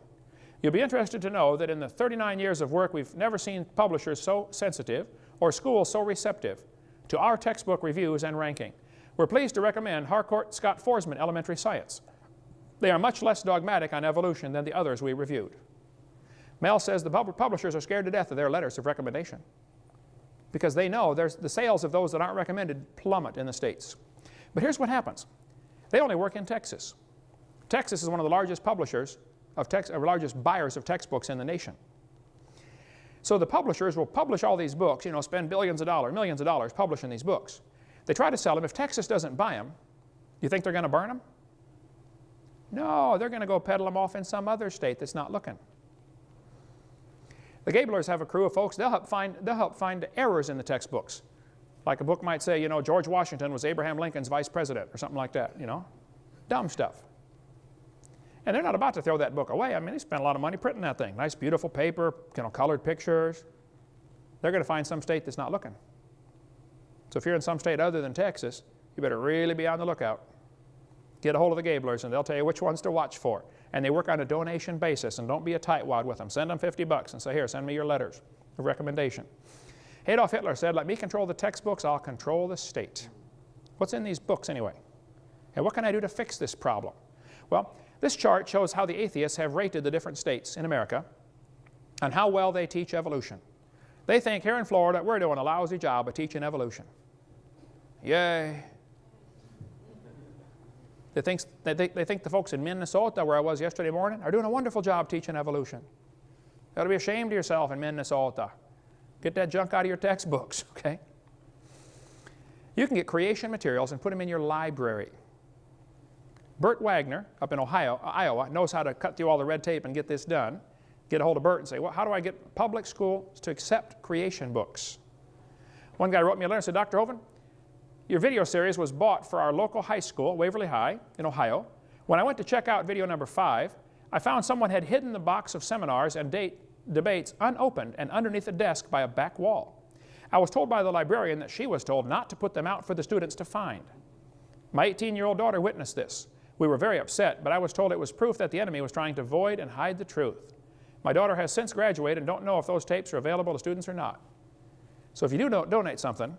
You'll be interested to know that in the 39 years of work, we've never seen publishers so sensitive or schools so receptive to our textbook reviews and ranking. We're pleased to recommend Harcourt Scott Foresman Elementary Science. They are much less dogmatic on evolution than the others we reviewed. Mel says the pub publishers are scared to death of their letters of recommendation because they know the sales of those that aren't recommended plummet in the States. But here's what happens. They only work in Texas. Texas is one of the largest publishers of text, largest buyers of textbooks in the nation. So the publishers will publish all these books, you know, spend billions of dollars, millions of dollars publishing these books. They try to sell them. If Texas doesn't buy them, you think they're going to burn them? No, they're going to go peddle them off in some other state that's not looking. The Gablers have a crew of folks, they'll help find, they'll help find errors in the textbooks. Like a book might say, you know, George Washington was Abraham Lincoln's vice president or something like that, you know. Dumb stuff. And they're not about to throw that book away. I mean, they spent a lot of money printing that thing. Nice, beautiful paper, you know, colored pictures. They're going to find some state that's not looking. So if you're in some state other than Texas, you better really be on the lookout. Get a hold of the Gablers and they'll tell you which ones to watch for. And they work on a donation basis and don't be a tightwad with them. Send them 50 bucks and say, here, send me your letters of recommendation. Adolf Hitler said, let me control the textbooks, I'll control the state. What's in these books anyway? And what can I do to fix this problem? Well, this chart shows how the atheists have rated the different states in America and how well they teach evolution. They think here in Florida we're doing a lousy job of teaching evolution. Yay. They think, they, they think the folks in Minnesota, where I was yesterday morning, are doing a wonderful job teaching evolution. You ought to be ashamed of yourself in Minnesota. Get that junk out of your textbooks, <laughs> okay? You can get creation materials and put them in your library. Bert Wagner up in Ohio, Iowa knows how to cut through all the red tape and get this done. Get a hold of Bert and say, well, how do I get public schools to accept creation books? One guy wrote me a letter and said, Dr. Hovind, your video series was bought for our local high school, Waverly High in Ohio. When I went to check out video number five, I found someone had hidden the box of seminars and date, debates unopened and underneath a desk by a back wall. I was told by the librarian that she was told not to put them out for the students to find. My 18-year-old daughter witnessed this. We were very upset, but I was told it was proof that the enemy was trying to void and hide the truth. My daughter has since graduated and don't know if those tapes are available to students or not. So if you do donate something,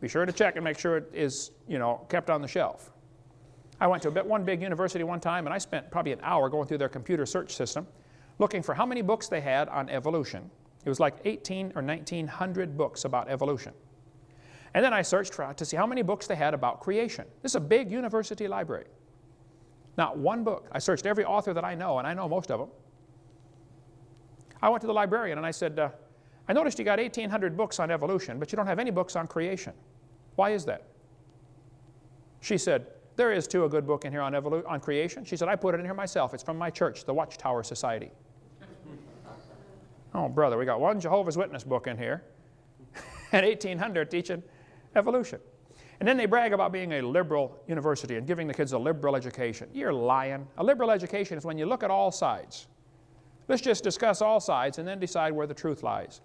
be sure to check and make sure it is, you know, kept on the shelf. I went to one big university one time and I spent probably an hour going through their computer search system looking for how many books they had on evolution. It was like 18 or 1900 books about evolution. And then I searched for, to see how many books they had about creation. This is a big university library. Not one book. I searched every author that I know, and I know most of them. I went to the librarian and I said, uh, I noticed you got 1,800 books on evolution, but you don't have any books on creation. Why is that? She said, there is too a good book in here on, on creation. She said, I put it in here myself. It's from my church, the Watchtower Society. <laughs> oh, brother, we got one Jehovah's Witness book in here <laughs> and 1,800 teaching evolution. And then they brag about being a liberal university and giving the kids a liberal education. You're lying. A liberal education is when you look at all sides. Let's just discuss all sides and then decide where the truth lies.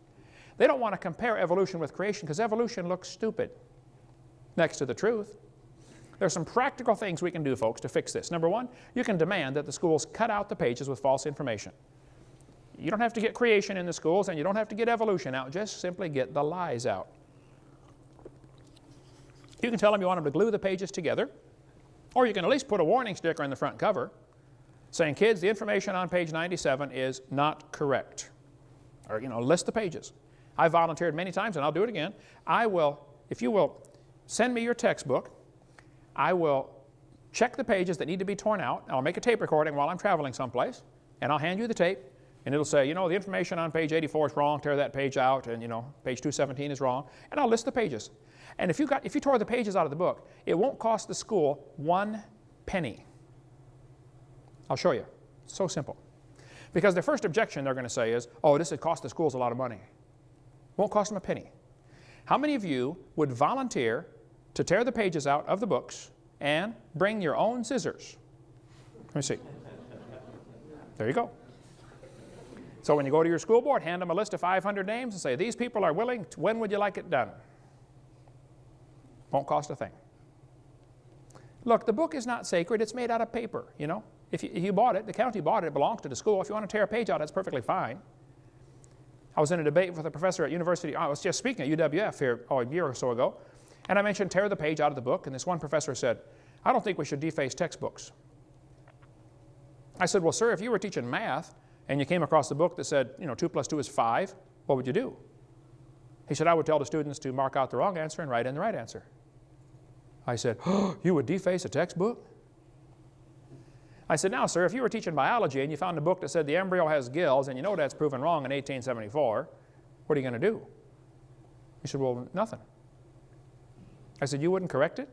They don't want to compare evolution with creation because evolution looks stupid next to the truth. There's some practical things we can do, folks, to fix this. Number one, you can demand that the schools cut out the pages with false information. You don't have to get creation in the schools and you don't have to get evolution out. Just simply get the lies out. You can tell them you want them to glue the pages together, or you can at least put a warning sticker in the front cover saying, kids, the information on page 97 is not correct. Or, you know, list the pages. I volunteered many times, and I'll do it again. I will, if you will send me your textbook, I will check the pages that need to be torn out. I'll make a tape recording while I'm traveling someplace, and I'll hand you the tape, and it'll say, you know, the information on page 84 is wrong, tear that page out, and, you know, page 217 is wrong, and I'll list the pages. And if you, got, if you tore the pages out of the book, it won't cost the school one penny. I'll show you. It's so simple. Because the first objection they're going to say is, oh, this would cost the schools a lot of money. Won't cost them a penny. How many of you would volunteer to tear the pages out of the books and bring your own scissors? Let me see. There you go. So when you go to your school board, hand them a list of 500 names and say, these people are willing, when would you like it done? Won't cost a thing. Look, the book is not sacred. It's made out of paper, you know. If you, if you, bought it, the county bought it, it belongs to the school. If you want to tear a page out, that's perfectly fine. I was in a debate with a professor at University, I was just speaking at UWF here oh, a year or so ago, and I mentioned tear the page out of the book, and this one professor said, I don't think we should deface textbooks. I said, well, sir, if you were teaching math and you came across a book that said, you know, 2 plus 2 is 5, what would you do? He said, I would tell the students to mark out the wrong answer and write in the right answer. I said, oh, <gasps> you would deface a textbook? I said, now, sir, if you were teaching biology and you found a book that said the embryo has gills and you know that's proven wrong in 1874, what are you going to do? He said, well, nothing. I said, you wouldn't correct it?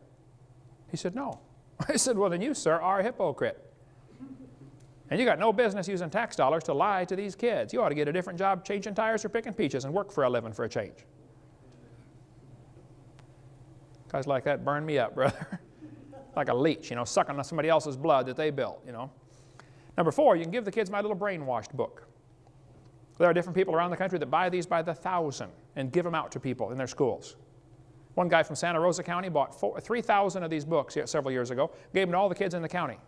He said, no. <laughs> I said, well, then you, sir, are a hypocrite. And you got no business using tax dollars to lie to these kids. You ought to get a different job changing tires or picking peaches and work for a living for a change. Guys like that burn me up, <laughs> brother like a leech, you know, sucking on somebody else's blood that they built, you know. Number four, you can give the kids my little brainwashed book. There are different people around the country that buy these by the thousand and give them out to people in their schools. One guy from Santa Rosa County bought 3,000 of these books several years ago, gave them to all the kids in the county.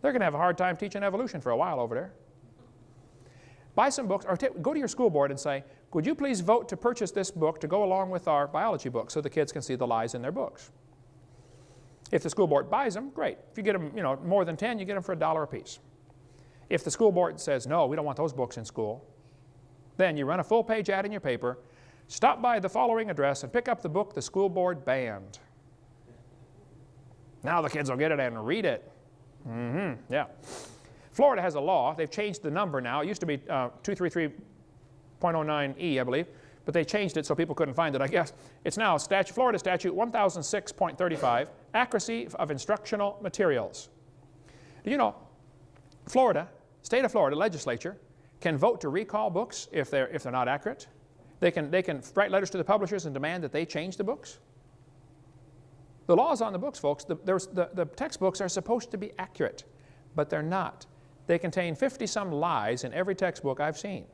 They're going to have a hard time teaching evolution for a while over there. Buy some books, or go to your school board and say, would you please vote to purchase this book to go along with our biology book so the kids can see the lies in their books. If the school board buys them, great. If you get them you know, more than 10, you get them for a dollar a piece. If the school board says, no, we don't want those books in school, then you run a full page ad in your paper, stop by the following address and pick up the book the school board banned. Now the kids will get it and read it. Mm-hmm, yeah. Florida has a law. They've changed the number now. It used to be uh, 233.09e, I believe but they changed it so people couldn't find it, I guess. It's now Florida Statute 1006.35, accuracy of instructional materials. Do you know, Florida, state of Florida legislature can vote to recall books if they're, if they're not accurate. They can, they can write letters to the publishers and demand that they change the books. The law is on the books, folks. The, the, the textbooks are supposed to be accurate, but they're not. They contain 50-some lies in every textbook I've seen.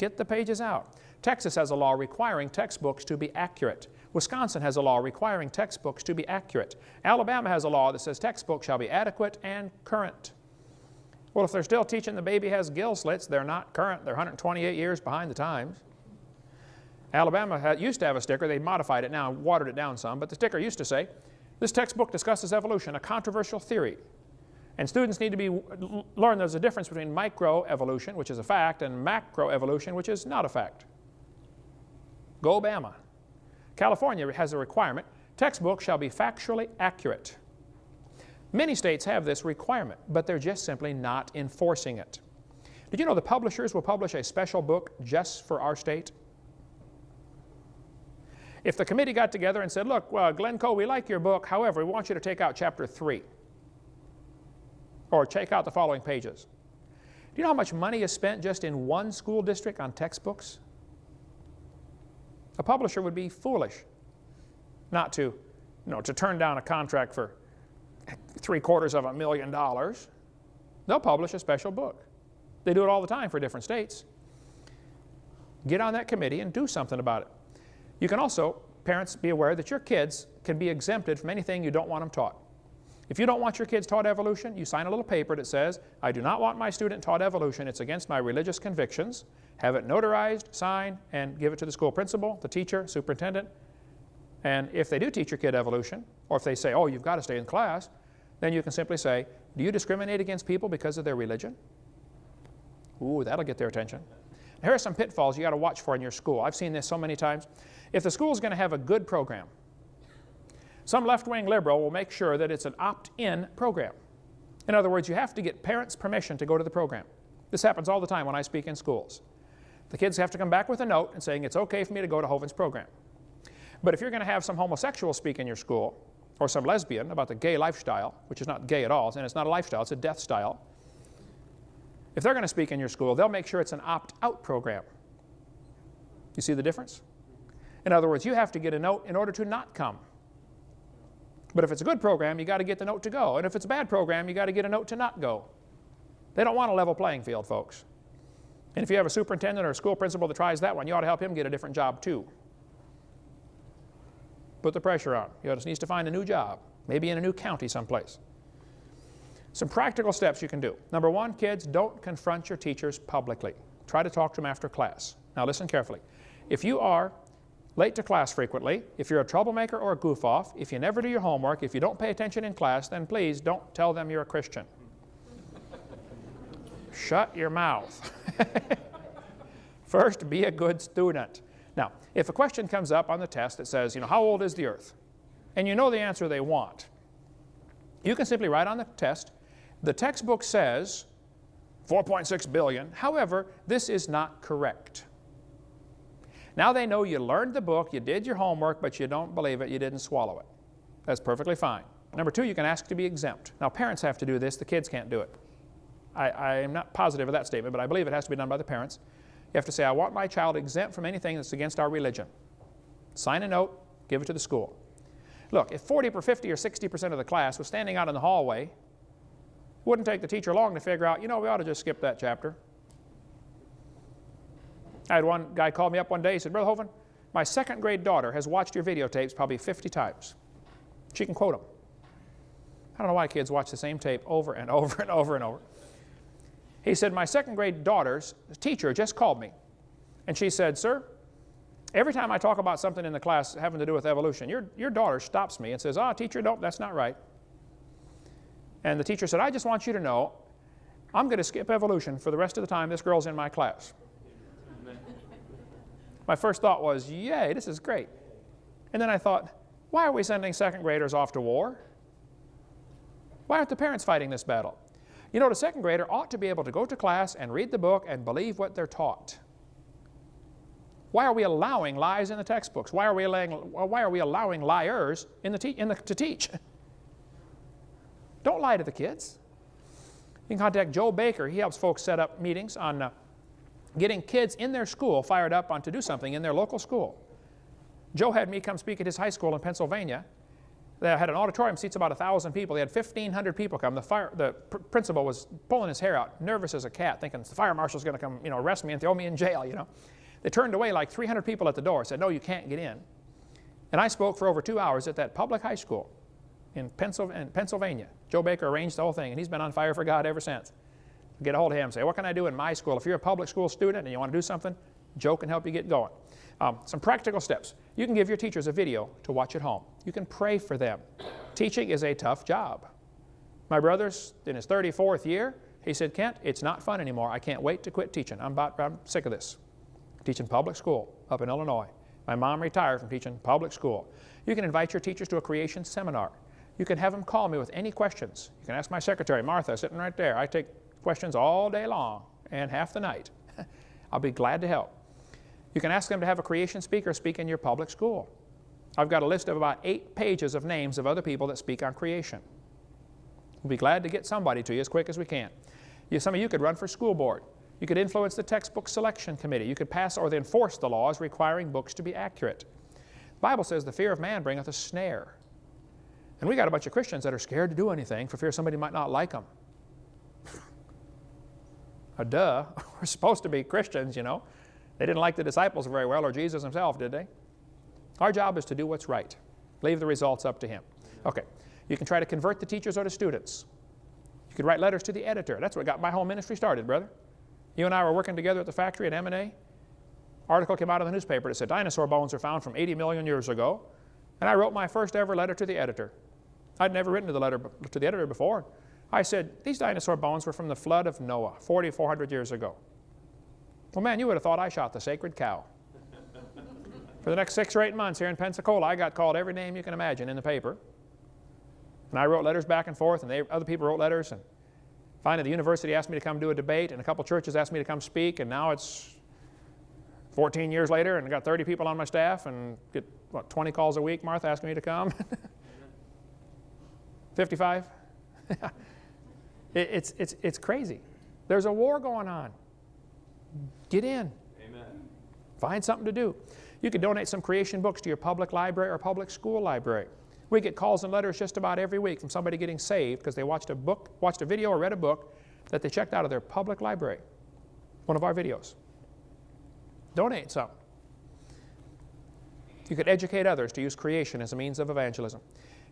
Get the pages out. Texas has a law requiring textbooks to be accurate. Wisconsin has a law requiring textbooks to be accurate. Alabama has a law that says textbooks shall be adequate and current. Well, if they're still teaching the baby has gill slits, they're not current. They're 128 years behind the times. Alabama used to have a sticker. They modified it now, and watered it down some, but the sticker used to say, this textbook discusses evolution, a controversial theory. And students need to be, learn there's a difference between microevolution, which is a fact, and macroevolution, which is not a fact. Go Bama. California has a requirement, textbooks shall be factually accurate. Many states have this requirement, but they're just simply not enforcing it. Did you know the publishers will publish a special book just for our state? If the committee got together and said, look, uh, well, Glencoe, we like your book, however, we want you to take out chapter 3 or check out the following pages. Do you know how much money is spent just in one school district on textbooks? A publisher would be foolish not to, you know, to turn down a contract for three quarters of a million dollars. They'll publish a special book. They do it all the time for different states. Get on that committee and do something about it. You can also parents be aware that your kids can be exempted from anything you don't want them taught. If you don't want your kids taught evolution, you sign a little paper that says, I do not want my student taught evolution. It's against my religious convictions. Have it notarized, signed, and give it to the school principal, the teacher, superintendent. And if they do teach your kid evolution, or if they say, oh, you've got to stay in class, then you can simply say, do you discriminate against people because of their religion? Ooh, that'll get their attention. Here are some pitfalls you got to watch for in your school. I've seen this so many times. If the school is going to have a good program, some left-wing liberal will make sure that it's an opt-in program. In other words, you have to get parents' permission to go to the program. This happens all the time when I speak in schools. The kids have to come back with a note and saying it's okay for me to go to Hovind's program. But if you're going to have some homosexual speak in your school, or some lesbian about the gay lifestyle, which is not gay at all, and it's not a lifestyle, it's a death style, if they're going to speak in your school, they'll make sure it's an opt-out program. You see the difference? In other words, you have to get a note in order to not come. But if it's a good program, you got to get the note to go. And if it's a bad program, you got to get a note to not go. They don't want a level playing field, folks. And if you have a superintendent or a school principal that tries that one, you ought to help him get a different job too. Put the pressure on. He just needs to find a new job, maybe in a new county someplace. Some practical steps you can do. Number one, kids, don't confront your teachers publicly. Try to talk to them after class. Now listen carefully. If you are late to class frequently, if you're a troublemaker or a goof-off, if you never do your homework, if you don't pay attention in class, then please don't tell them you're a Christian. Shut your mouth. <laughs> First, be a good student. Now, if a question comes up on the test that says, you know, how old is the earth? And you know the answer they want, you can simply write on the test, the textbook says 4.6 billion. However, this is not correct. Now they know you learned the book, you did your homework, but you don't believe it, you didn't swallow it. That's perfectly fine. Number two, you can ask to be exempt. Now parents have to do this, the kids can't do it. I, I am not positive of that statement, but I believe it has to be done by the parents. You have to say, I want my child exempt from anything that's against our religion. Sign a note, give it to the school. Look, if 40 or 50 or 60% of the class was standing out in the hallway wouldn't take the teacher long to figure out, you know, we ought to just skip that chapter. I had one guy call me up one day, he said, Brother Hovind, my second grade daughter has watched your videotapes probably 50 times. She can quote them. I don't know why kids watch the same tape over and <laughs> over and over and over. He said, my second grade daughter's teacher just called me. And she said, sir, every time I talk about something in the class having to do with evolution, your, your daughter stops me and says, ah, oh, teacher, nope, that's not right. And the teacher said, I just want you to know, I'm going to skip evolution for the rest of the time this girl's in my class. My first thought was, yay, this is great. And then I thought, why are we sending second graders off to war? Why aren't the parents fighting this battle? You know, the second grader ought to be able to go to class and read the book and believe what they're taught. Why are we allowing lies in the textbooks? Why are we allowing, why are we allowing liars in the, in the to teach? Don't lie to the kids. You can contact Joe Baker. He helps folks set up meetings on uh, getting kids in their school fired up on to do something in their local school. Joe had me come speak at his high school in Pennsylvania. They had an auditorium, seats about 1,000 people. They had 1,500 people come. The, fire, the pr principal was pulling his hair out, nervous as a cat, thinking the fire marshal's going to come you know, arrest me and throw me in jail, you know. They turned away like 300 people at the door, said, no, you can't get in. And I spoke for over two hours at that public high school in Pennsylvania. Joe Baker arranged the whole thing, and he's been on fire for God ever since. Get a hold of him say, what can I do in my school? If you're a public school student and you want to do something, Joe can help you get going. Um, some practical steps. You can give your teachers a video to watch at home. You can pray for them. Teaching is a tough job. My brother's in his 34th year. He said, Kent, it's not fun anymore. I can't wait to quit teaching. I'm, about, I'm sick of this. Teaching public school up in Illinois. My mom retired from teaching public school. You can invite your teachers to a creation seminar. You can have them call me with any questions. You can ask my secretary, Martha, sitting right there. I take questions all day long and half the night. <laughs> I'll be glad to help. You can ask them to have a creation speaker speak in your public school. I've got a list of about eight pages of names of other people that speak on creation. We'll be glad to get somebody to you as quick as we can. You, some of you could run for school board. You could influence the textbook selection committee. You could pass or then enforce the laws requiring books to be accurate. The Bible says the fear of man bringeth a snare. And we got a bunch of Christians that are scared to do anything for fear somebody might not like them. Duh, <laughs> we're supposed to be Christians, you know. They didn't like the disciples very well, or Jesus himself, did they? Our job is to do what's right. Leave the results up to him. Okay. You can try to convert the teachers or the students. You could write letters to the editor. That's what got my whole ministry started, brother. You and I were working together at the factory at M&A. Article came out of the newspaper that said dinosaur bones are found from 80 million years ago. And I wrote my first ever letter to the editor. I'd never written to the letter to the editor before. I said, these dinosaur bones were from the flood of Noah, 4,400 years ago. Well, man, you would have thought I shot the sacred cow. <laughs> For the next six or eight months here in Pensacola, I got called every name you can imagine in the paper. And I wrote letters back and forth, and they, other people wrote letters. And finally, the university asked me to come do a debate, and a couple churches asked me to come speak, and now it's 14 years later, and I got 30 people on my staff, and get, what, 20 calls a week, Martha, asking me to come? <laughs> 55? <laughs> it, it's, it's, it's crazy. There's a war going on. Get in. Amen. Find something to do. You could donate some creation books to your public library or public school library. We get calls and letters just about every week from somebody getting saved because they watched a book, watched a video or read a book that they checked out of their public library, one of our videos. Donate some. You could educate others to use creation as a means of evangelism.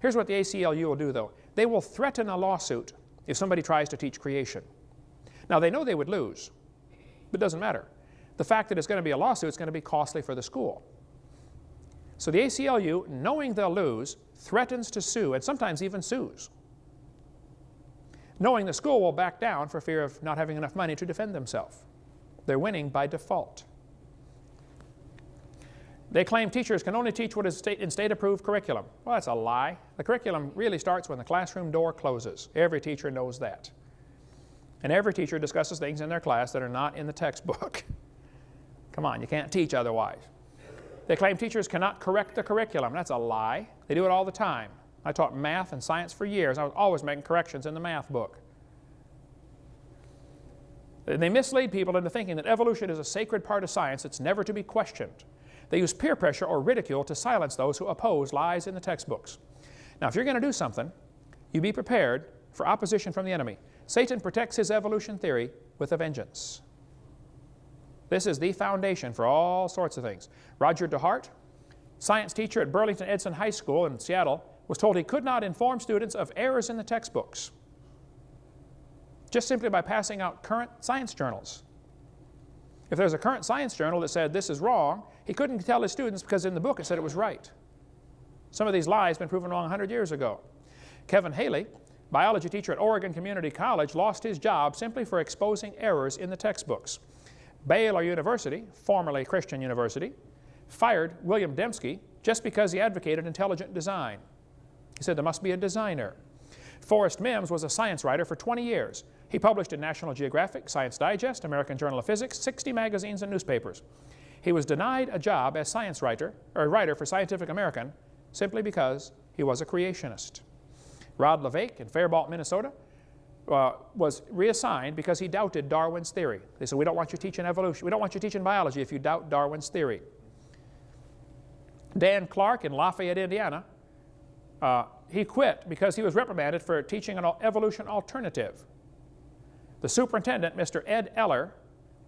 Here's what the ACLU will do, though. They will threaten a lawsuit if somebody tries to teach creation. Now, they know they would lose, but it doesn't matter. The fact that it's going to be a lawsuit is going to be costly for the school. So the ACLU, knowing they'll lose, threatens to sue, and sometimes even sues, knowing the school will back down for fear of not having enough money to defend themselves. They're winning by default. They claim teachers can only teach what is state, in state-approved curriculum. Well, that's a lie. The curriculum really starts when the classroom door closes. Every teacher knows that. And every teacher discusses things in their class that are not in the textbook. <laughs> Come on, you can't teach otherwise. They claim teachers cannot correct the curriculum. That's a lie. They do it all the time. I taught math and science for years. I was always making corrections in the math book. They mislead people into thinking that evolution is a sacred part of science that's never to be questioned. They use peer pressure or ridicule to silence those who oppose lies in the textbooks. Now, if you're going to do something, you be prepared for opposition from the enemy. Satan protects his evolution theory with a vengeance. This is the foundation for all sorts of things. Roger DeHart, science teacher at Burlington Edison High School in Seattle, was told he could not inform students of errors in the textbooks just simply by passing out current science journals. If there's a current science journal that said this is wrong, he couldn't tell his students because in the book it said it was right. Some of these lies have been proven wrong 100 years ago. Kevin Haley, biology teacher at Oregon Community College, lost his job simply for exposing errors in the textbooks. Baylor University, formerly Christian University, fired William Dembski just because he advocated intelligent design. He said there must be a designer. Forrest Mims was a science writer for 20 years. He published in National Geographic, Science Digest, American Journal of Physics, 60 magazines and newspapers. He was denied a job as science writer, or writer for Scientific American simply because he was a creationist. Rod LeVake in Faribault, Minnesota, uh, was reassigned because he doubted Darwin's theory. They said, we don't want you teaching evolution. We don't want you teaching biology if you doubt Darwin's theory. Dan Clark in Lafayette, Indiana, uh, he quit because he was reprimanded for teaching an evolution alternative. The superintendent, Mr. Ed Eller,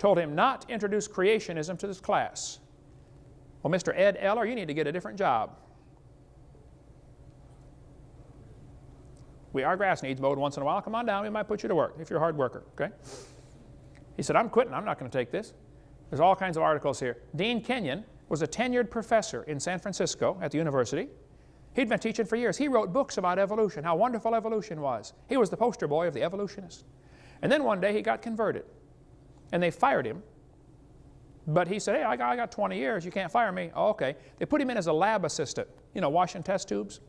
told him not to introduce creationism to this class. Well, Mr. Ed Eller, you need to get a different job. We, our grass needs mowed once in a while. Come on down, we might put you to work if you're a hard worker, okay? He said, I'm quitting, I'm not going to take this. There's all kinds of articles here. Dean Kenyon was a tenured professor in San Francisco at the university. He'd been teaching for years. He wrote books about evolution, how wonderful evolution was. He was the poster boy of the evolutionist. And then one day he got converted. And they fired him. But he said, hey, I got, I got 20 years. You can't fire me. Oh, okay. They put him in as a lab assistant, you know, washing test tubes.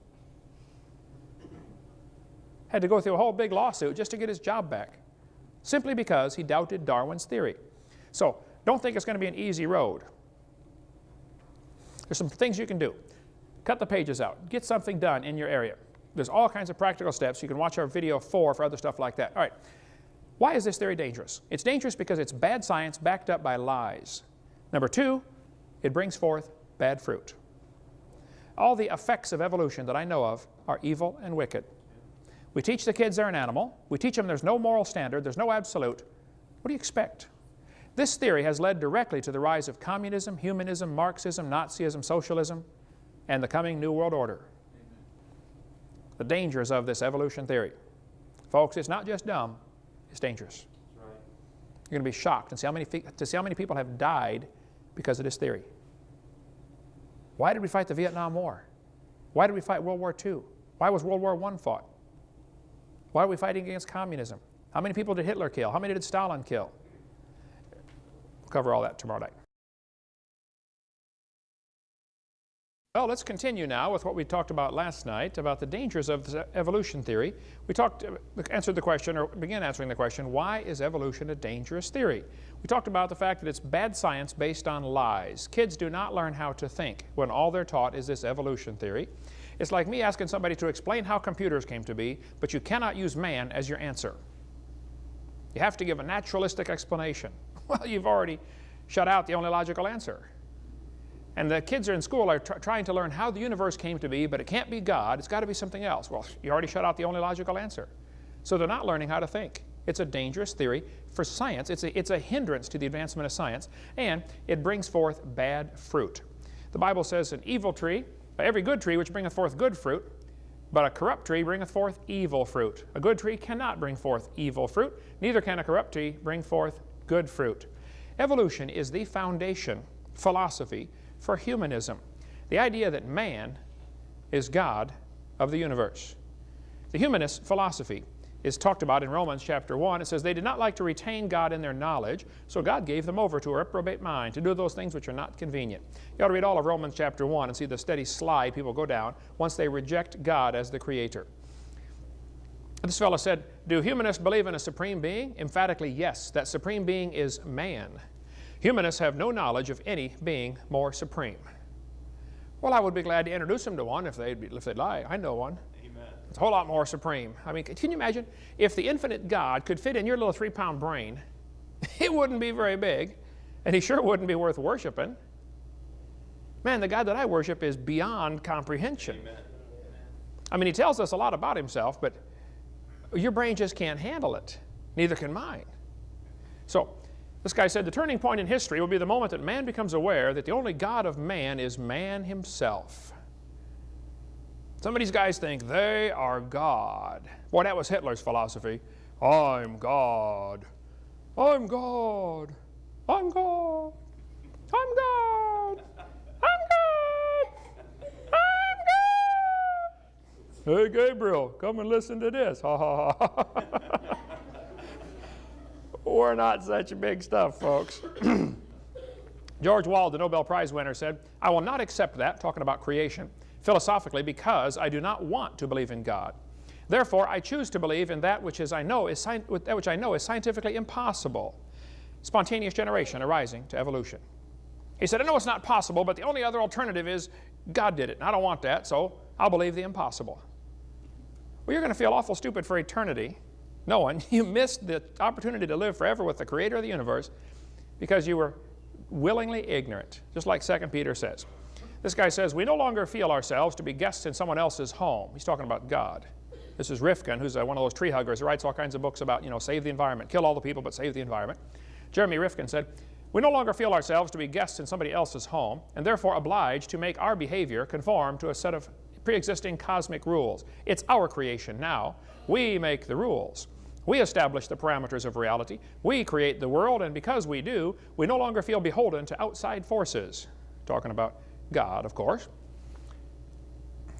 Had to go through a whole big lawsuit just to get his job back, simply because he doubted Darwin's theory. So don't think it's going to be an easy road. There's some things you can do. Cut the pages out. Get something done in your area. There's all kinds of practical steps. You can watch our video four for other stuff like that. All right. Why is this theory dangerous? It's dangerous because it's bad science backed up by lies. Number two, it brings forth bad fruit. All the effects of evolution that I know of are evil and wicked. We teach the kids they're an animal. We teach them there's no moral standard, there's no absolute. What do you expect? This theory has led directly to the rise of communism, humanism, Marxism, Nazism, socialism. and the coming New World Order. The dangers of this evolution theory. Folks, it's not just dumb, it's dangerous. You're going to be shocked and see how many, to see how many people have died because of this theory. Why did we fight the Vietnam War? Why did we fight World War II? Why was World War I fought? Why are we fighting against communism? How many people did Hitler kill? How many did Stalin kill? We'll cover all that tomorrow night. Well, let's continue now with what we talked about last night about the dangers of evolution theory. We talked, answered the question, or began answering the question, why is evolution a dangerous theory? We talked about the fact that it's bad science based on lies. Kids do not learn how to think when all they're taught is this evolution theory. It's like me asking somebody to explain how computers came to be, but you cannot use man as your answer. You have to give a naturalistic explanation. <laughs> Well, you've already shut out the only logical answer. And the kids are in school are tr trying to learn how the universe came to be, but it can't be God. It's got to be something else. Well, you already shut out the only logical answer. So they're not learning how to think. It's a dangerous theory for science. It's a, it's a hindrance to the advancement of science, and it brings forth bad fruit. The Bible says an evil tree, every good tree which bringeth forth good fruit, but a corrupt tree bringeth forth evil fruit. A good tree cannot bring forth evil fruit, neither can a corrupt tree bring forth good fruit. Evolution is the foundation philosophy for humanism. The idea that man is God of the universe. The humanist philosophy is talked about in Romans chapter 1. It says, They did not like to retain God in their knowledge, so God gave them over to a reprobate mind to do those things which are not convenient. You ought to read all of Romans chapter 1 and see the steady slide people go down once they reject God as the Creator. This fellow said, Do humanists believe in a supreme being? Emphatically, yes. That supreme being is man. Humanists have no knowledge of any being more supreme. Well, I would be glad to introduce them to one if they'd, be, if they'd like. I know one. Amen. It's a whole lot more supreme. I mean, can you imagine if the infinite God could fit in your little three-pound brain, <laughs> it wouldn't be very big, and he sure wouldn't be worth worshiping. Man, the God that I worship is beyond comprehension. Amen. I mean, he tells us a lot about himself, but your brain just can't handle it. Neither can mine. So this guy said the turning point in history will be the moment that man becomes aware that the only God of man is man himself. Some of these guys think they are God. Boy, that was Hitler's philosophy. I'm God. I'm God. I'm God. I'm God. I'm God. I'm God. Hey, Gabriel, come and listen to this. Ha ha ha. We're not such big stuff, folks. <clears throat> George Wald, the Nobel Prize winner, said, I will not accept that, talking about creation, philosophically, because I do not want to believe in God. Therefore, I choose to believe in that which, is I know is that which I know is scientifically impossible. Spontaneous generation arising to evolution. He said, I know it's not possible, but the only other alternative is God did it. And I don't want that, so I'll believe the impossible. Well, you're going to feel awful stupid for eternity no one. <laughs> You missed the opportunity to live forever with the creator of the universe because you were willingly ignorant, just like 2 Peter says. This guy says, we no longer feel ourselves to be guests in someone else's home. He's talking about God. This is Rifkin, who's uh, one of those tree huggers who writes all kinds of books about, you know, save the environment, kill all the people, but save the environment. Jeremy Rifkin said, we no longer feel ourselves to be guests in somebody else's home and therefore obliged to make our behavior conform to a set of pre-existing cosmic rules. It's our creation now. We make the rules. We establish the parameters of reality. We create the world, and because we do, we no longer feel beholden to outside forces. Talking about God, of course.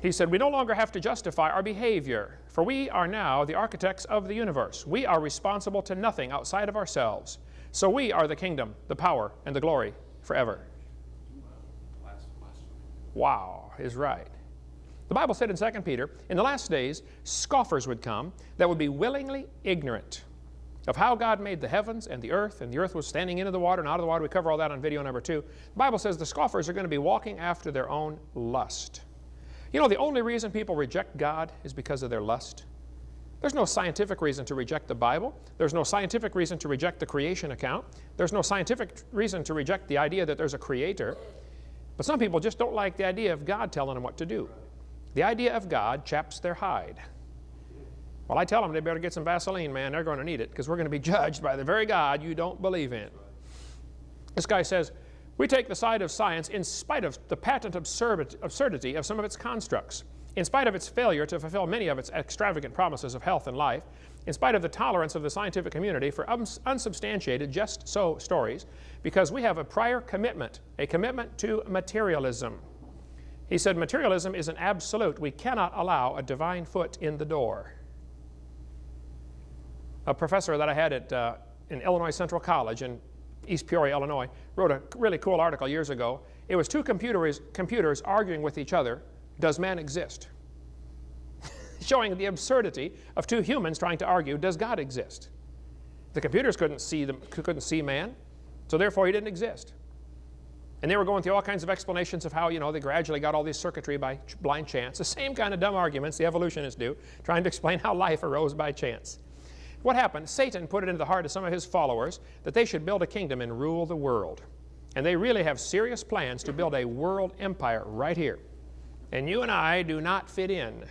He said, we no longer have to justify our behavior, for we are now the architects of the universe. We are responsible to nothing outside of ourselves. So we are the kingdom, the power, and the glory forever. Wow, is right. The Bible said in 2 Peter, in the last days, scoffers would come that would be willingly ignorant of how God made the heavens and the earth, and the earth was standing into the water and out of the water. We cover all that on video number two. The Bible says the scoffers are going to be walking after their own lust. You know, the only reason people reject God is because of their lust. There's no scientific reason to reject the Bible. There's no scientific reason to reject the creation account. There's no scientific reason to reject the idea that there's a creator. But some people just don't like the idea of God telling them what to do. The idea of God chaps their hide. Well, I tell them they better get some Vaseline, man. They're going to need it because we're going to be <laughs> judged by the very God you don't believe in. This guy says, We take the side of science in spite of the patent absurdity of some of its constructs, in spite of its failure to fulfill many of its extravagant promises of health and life, in spite of the tolerance of the scientific community for unsubstantiated just so stories, because we have a prior commitment, a commitment to materialism. He said materialism is an absolute. We cannot allow a divine foot in the door. A professor that I had at, uh, in Illinois Central College in East Peoria, Illinois, wrote a really cool article years ago. It was two computers, computers arguing with each other, does man exist? <laughs> Showing the absurdity of two humans trying to argue, does God exist? The computers couldn't see, couldn't see man, so therefore he didn't exist. And they were going through all kinds of explanations of how, you know, they gradually got all this circuitry by blind chance. The same kind of dumb arguments the evolutionists do, trying to explain how life arose by chance. What happened? Satan put it into the heart of some of his followers that they should build a kingdom and rule the world. And they really have serious plans to build a world empire right here. And you and I do not fit in.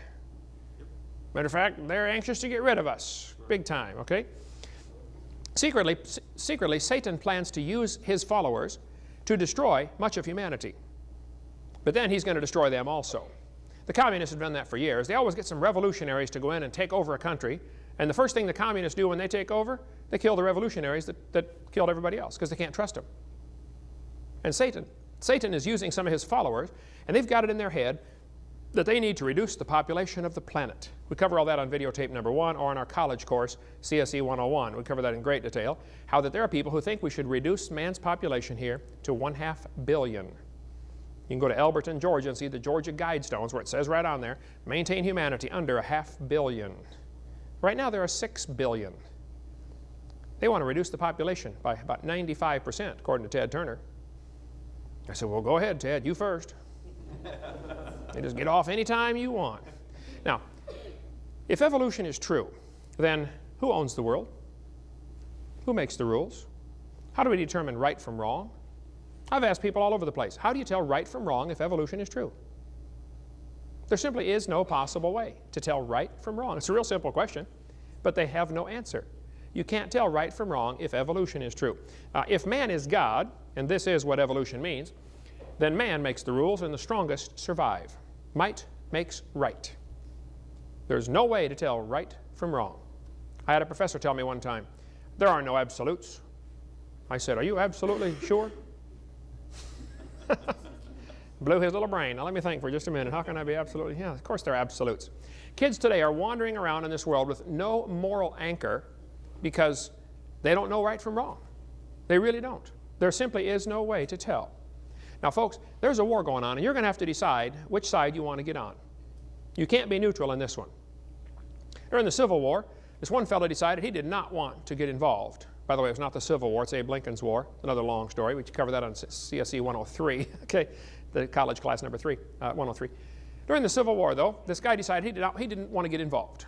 Matter of fact, they're anxious to get rid of us, big time, okay? Secretly, secretly, Satan plans to use his followers to destroy much of humanity. But then he's going to destroy them also. The communists have done that for years. They always get some revolutionaries to go in and take over a country and the first thing the communists do when they take over, they kill the revolutionaries that, that killed everybody else because they can't trust them. And Satan, Satan is using some of his followers, and they've got it in their head that they need to reduce the population of the planet. We cover all that on videotape number one or in our college course, CSE 101. We cover that in great detail, how that there are people who think we should reduce man's population here to one half billion. You can go to Elberton, Georgia and see the Georgia Guidestones where it says right on there, maintain humanity under a half billion. Right now there are 6 billion. They want to reduce the population by about 95%, according to Ted Turner. I said, well, go ahead, Ted, you first. You just get off anytime you want. Now, if evolution is true, then who owns the world? Who makes the rules? How do we determine right from wrong? I've asked people all over the place, how do you tell right from wrong if evolution is true? There simply is no possible way to tell right from wrong. It's a real simple question, but they have no answer. You can't tell right from wrong if evolution is true. Uh, if man is God, and this is what evolution means, then man makes the rules and the strongest survive. Might makes right. There's no way to tell right from wrong. I had a professor tell me one time, there are no absolutes. I said, are you absolutely sure? <laughs> Blew his little brain. Now let me think for just a minute. How can I be absolutely? Yeah, of course they're absolutes. Kids today are wandering around in this world with no moral anchor because they don't know right from wrong. They really don't. There simply is no way to tell. Now folks, there's a war going on and you're going to have to decide which side you want to get on. You can't be neutral in this one. During the Civil War, this one fellow decided he did not want to get involved. By the way, it was not the Civil War, it's Abe Lincoln's War. Another long story. We cover that on CSE 103. <laughs> okay the college class number three, uh, 103. During the Civil War, though, this guy decided he, did not, he didn't want to get involved.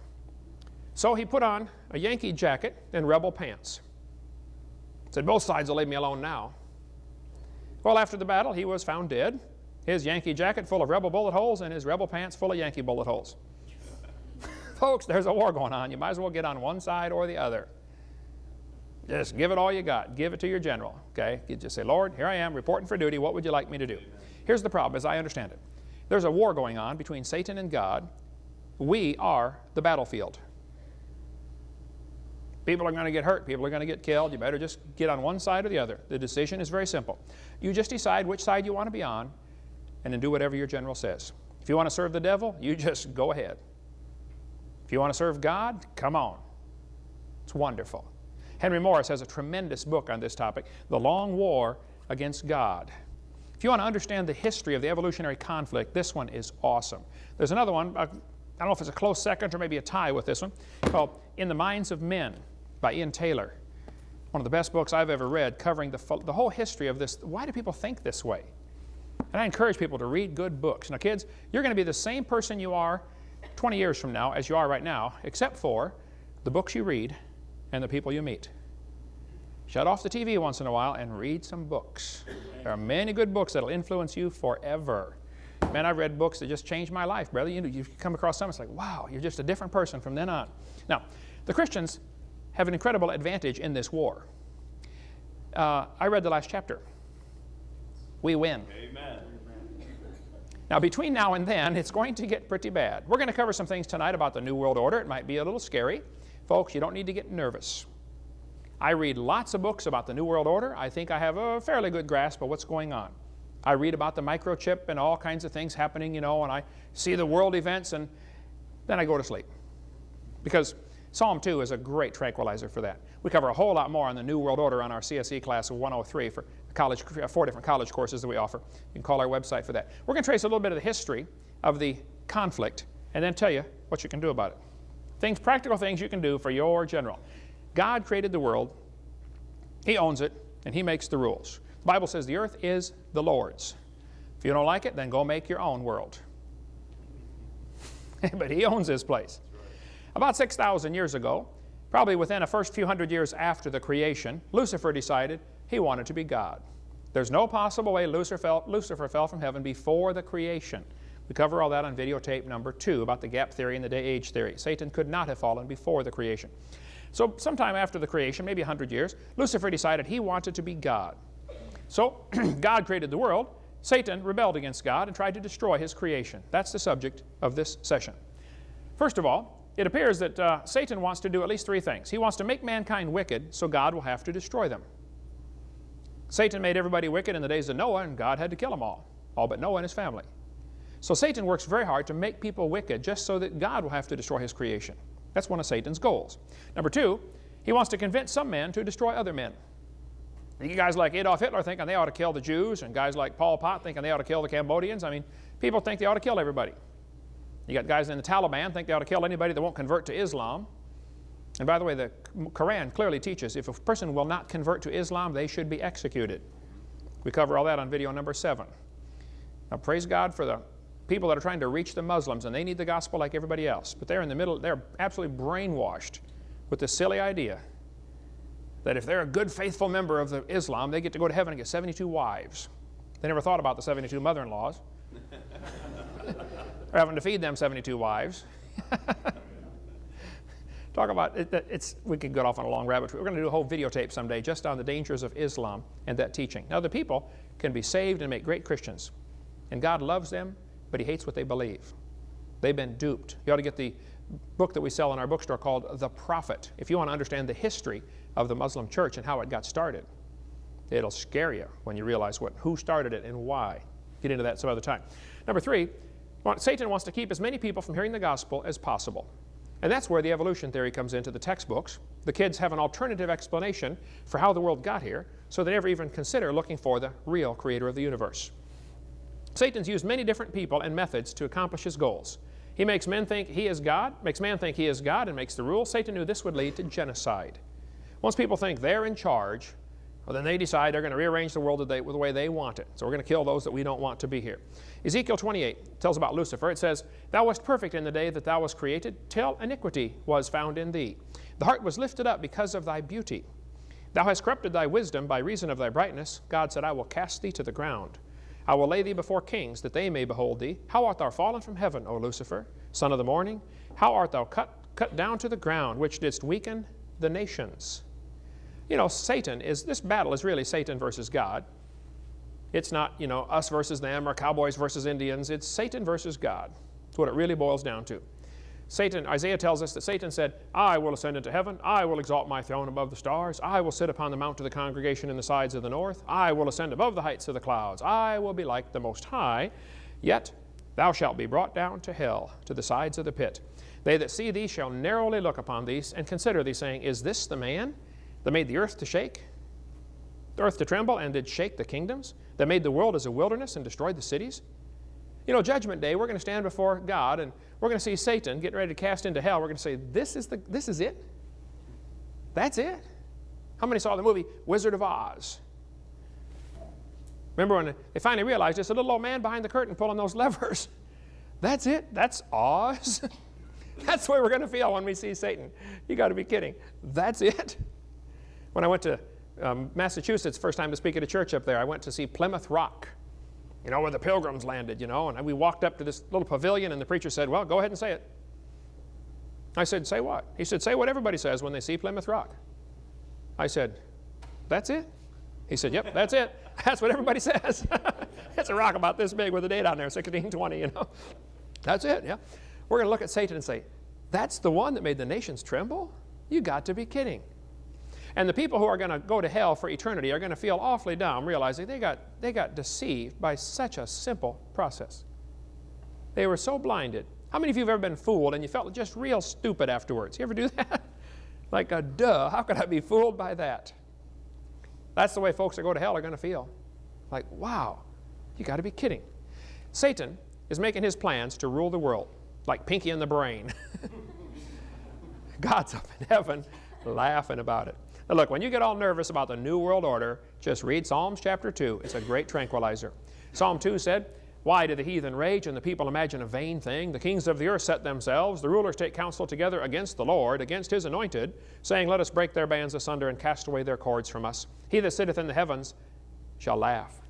So he put on a Yankee jacket and rebel pants. Said, both sides will leave me alone now. Well, after the battle, he was found dead, his Yankee jacket full of rebel bullet holes and his rebel pants full of Yankee bullet holes. <laughs> Folks, there's a war going on. You might as well get on one side or the other. Just give it all you got. Give it to your general, okay? You just say, Lord, here I am, reporting for duty. What would you like me to do? Here's the problem, as I understand it. There's a war going on between Satan and God. We are the battlefield. People are going to get hurt. People are going to get killed. You better just get on one side or the other. The decision is very simple. You just decide which side you want to be on and then do whatever your general says. If you want to serve the devil, you <laughs> just go ahead. If you want to serve God, come on. It's wonderful. Henry Morris has a tremendous book on this topic, The Long War Against God. If you want to understand the history of the evolutionary conflict, this one is awesome. There's another one, uh, I don't know if it's a close second or maybe a tie with this one, called In the Minds of Men by Ian Taylor. One of the best books I've ever read covering the, the whole history of this. Why do people think this way? And I encourage people to read good books. Now kids, you're going to be the same person you are 20 years from now as you are right now, except for the books you read and the people you meet. Shut off the TV once in a while and read some books. There are many good books that will influence you forever. Man, I've read books that just changed my life, brother. You, know, you come across some, it's like, wow, you're just a different person from then on. Now, the Christians have an incredible advantage in this war. Uh, I read the last chapter. we win. Amen. Now, between now and then, it's going to get pretty bad. We're going to cover some things tonight about the New World Order. It might be a little scary. Folks, you don't need to get nervous. I read lots of books about the New World Order. I think I have a fairly good grasp of what's going on. I read about the microchip and all kinds of things happening, you know, and I see the world events, and then I go to sleep. Because Psalm 2 is a great tranquilizer for that. We cover a whole lot more on the New World Order on our CSE class of 103 for college, uh, four different college courses that we offer. You can call our website for that. We're going to trace a little bit of the history of the conflict and then tell you what you can do about it. Things, practical things you can do for your general. God created the world, He owns it, and He makes the rules. The Bible says the earth is the Lord's. If you don't like it, then go make your own world. <laughs> but He owns this place. About 6,000 years ago, probably within the first few hundred years after the creation, Lucifer decided he wanted to be God. There's no possible way Lucifer fell, Lucifer fell from heaven before the creation. We cover all that on videotape number two about the gap theory and the day-age theory. Satan could not have fallen before the creation. So sometime after the creation, maybe 100 years, Lucifer decided he wanted to be God. So <clears throat> God created the world. Satan rebelled against God and tried to destroy his creation. That's the subject of this session. First of all, it appears that uh, Satan wants to do at least three things. He wants to make mankind wicked so God will have to destroy them. Satan made everybody wicked in the days of Noah and God had to kill them all, all but Noah and his family. So Satan works very hard to make people wicked just so that God will have to destroy his creation. That's one of Satan's goals. Number two, he wants to convince some men to destroy other men. You guys like Adolf Hitler thinking they ought to kill the Jews, and guys like Pol Pot thinking they ought to kill the Cambodians. I mean, people think they ought to kill everybody. You got guys in the Taliban think they ought to kill anybody that won't convert to Islam. And by the way, the Quran clearly teaches if a person will not convert to Islam, they should be executed. We cover all that on video number seven. Now, praise God for the people that are trying to reach the Muslims, and they need the gospel like everybody else. But they're in the middle, they're absolutely brainwashed with this silly idea that if they're a good, faithful member of the Islam, they get to go to heaven and get 72 wives. They never thought about the 72 mother-in-laws. They're having to feed them 72 wives. <laughs> Talk about it, it's, we could get off on a long rabbit trail. We're going to do a whole videotape someday just on the dangers of Islam and that teaching. Now, the people can be saved and make great Christians. And God loves them, but He hates what they believe. They've been duped. You ought to get the book that we sell in our bookstore called The Prophet. If you want to understand the history of the Muslim church and how it got started, it'll scare you when you realize what, who started it and why. Get into that some other time. Number three, Satan wants to keep as many people from hearing the gospel as possible. And that's where the evolution theory comes into the textbooks. The kids have an alternative explanation for how the world got here, so they never even consider looking for the real creator of the universe. Satan's used many different people and methods to accomplish his goals. He makes men think he is God, makes man think he is God, and makes the rule. Satan knew this would lead to genocide. Once people think they're in charge, well, then they decide they're going to rearrange the world the way they want it. So we're going to kill those that we don't want to be here. Ezekiel 28 tells about Lucifer. It says, Thou wast perfect in the day that thou wast created, till iniquity was found in thee. The heart was lifted up because of thy beauty. Thou hast corrupted thy wisdom by reason of thy brightness. God said, I will cast thee to the ground. I will lay thee before kings, that they may behold thee. How art thou fallen from heaven, O Lucifer, son of the morning? How art thou cut, cut down to the ground, which didst weaken the nations? You know, Satan is, this battle is really Satan versus God. It's not, you know, us versus them or cowboys versus Indians. It's Satan versus God. That's what it really boils down to. Satan, Isaiah tells us that Satan said, I will ascend into heaven. I will exalt my throne above the stars. I will sit upon the mount of the congregation in the sides of the north. I will ascend above the heights of the clouds. I will be like the Most High. Yet thou shalt be brought down to hell, to the sides of the pit. They that see thee shall narrowly look upon thee and consider thee, saying, Is this the man that made the earth to shake, the earth to tremble, and did shake the kingdoms? That made the world as a wilderness and destroyed the cities? You know, Judgment Day, we're going to stand before God and we're going to see Satan getting ready to cast into hell. We're going to say, this is, the, this is it? That's it? How many saw the movie Wizard of Oz? Remember when they finally realized it's a little old man behind the curtain pulling those levers. <laughs> That's it? That's Oz? <laughs> That's the way we're going to feel when we see Satan. You got to be kidding. That's it? When I went to um, Massachusetts, first time to speak at a church up there, I went to see Plymouth Rock you know, where the pilgrims landed, you know. And we walked up to this little pavilion, and the preacher said, Well, go ahead and say it. I said, Say what? He said, Say what everybody says when they see Plymouth Rock. I said, That's it? He said, Yep, that's it. <laughs> That's what everybody says. <laughs> it's a rock about this big with a date on there, 1620, you know. That's it, yeah. We're going to look at Satan and say, That's the one that made the nations tremble? You got to be kidding. And the people who are going to go to hell for eternity are going to feel awfully dumb, realizing they got, they got deceived by such a simple process. They were so blinded. How many of you have ever been fooled and you felt just real stupid afterwards? You ever do <laughs> that? like a duh, how could I be fooled by that? That's the way folks that go to hell are going to feel. Like, wow, you got to be kidding. Satan is making his plans to rule the world, like Pinky and the Brain. <laughs> God's up in heaven laughing about it. Now look, when you get all nervous about the New World Order, just read Psalms chapter 2. It's a great tranquilizer. Psalm 2 said, Why do the heathen rage and the people imagine a vain thing? The kings of the earth set themselves, the rulers take counsel together against the Lord, against his anointed, saying, Let us break their bands asunder and cast away their cords from us. He that sitteth in the heavens shall laugh.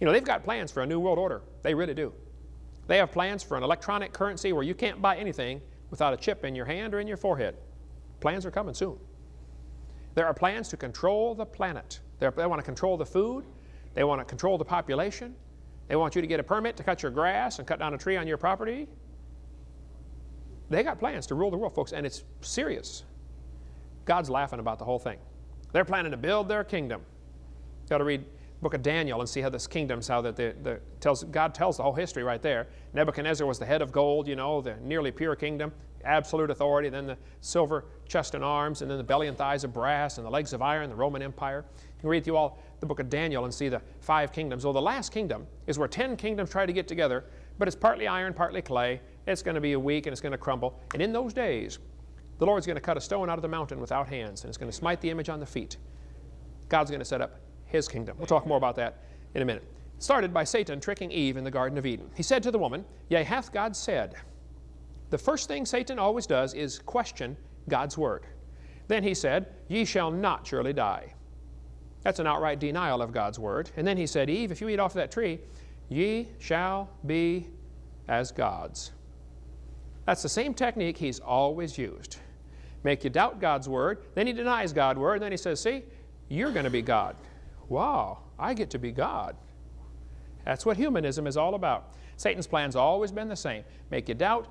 You know, they've got plans for a new world order. They really do. They have plans for an electronic currency where you can't buy anything without a chip in your hand or in your forehead. Plans are coming soon. There are plans to control the planet. They're, they want to control the food. They want to control the population. They want you to get a permit to cut your grass and cut down a tree on your property. They got plans to rule the world, folks, and it's serious. God's laughing about the whole thing. They're planning to build their kingdom. You've got to read book of Daniel and see how this kingdom's how that the, the tells God tells the whole history right there. Nebuchadnezzar was the head of gold, you know, the nearly pure kingdom absolute authority, then the silver chest and arms, and then the belly and thighs of brass, and the legs of iron, the Roman Empire. You can read through all the book of Daniel and see the five kingdoms. Well, the last kingdom is where ten kingdoms try to get together, but it's partly iron, partly clay. It's going to be a weak and it's going to crumble. And in those days, the Lord's going to cut a stone out of the mountain without hands, and it's going to smite the image on the feet. God's going to set up his kingdom. We'll talk more about that in a minute. Started by Satan tricking Eve in the Garden of Eden. He said to the woman, Yea, hath God said, the first thing Satan always does is question God's word. Then he said, Ye shall not surely die. That's an outright denial of God's word. And then he said, Eve, if you eat off of that tree, ye shall be as gods. That's the same technique he's always used. Make you doubt God's word, then he denies God's word, and then he says, See, you're going to be God. Wow, I get to be God. That's what humanism is all about. Satan's plan's always been the same. Make you doubt,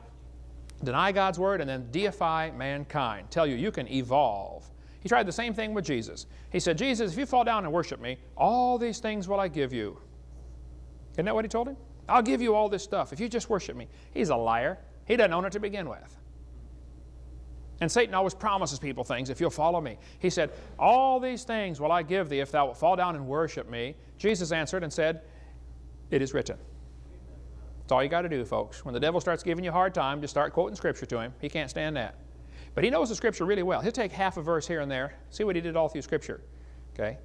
deny God's word, and then deify mankind. Tell you you can evolve. He tried the same thing with Jesus. He said, Jesus, if you fall down and worship me, all these things will I give you. Isn't that what he told him? I'll give you all this stuff if you just worship me. He's a liar. He doesn't own it to begin with. And Satan always promises people things if you'll follow me. He said, All these things will I give thee if thou wilt fall down and worship me. Jesus answered and said, It is written. That's all you got to do, folks. When the devil starts giving you a hard time, just start quoting Scripture to him. He can't stand that. But he knows the Scripture really well. He'll take half a verse here and there. See what he did all through Scripture. Okay?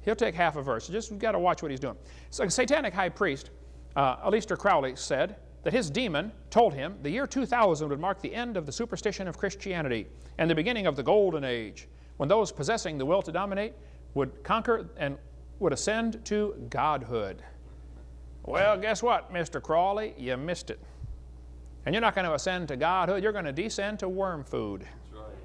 He'll take half a verse. Just got to watch what he's doing. So, satanic high priest, uh, Aleister Crowley, said that his demon told him the year 2000 would mark the end of the superstition of Christianity and the beginning of the golden age, when those possessing the will to dominate would conquer and would ascend to godhood. Well, guess what, Mr. Crawley? You missed it. And you're not going to ascend to godhood, you're going to descend to worm food. That's right.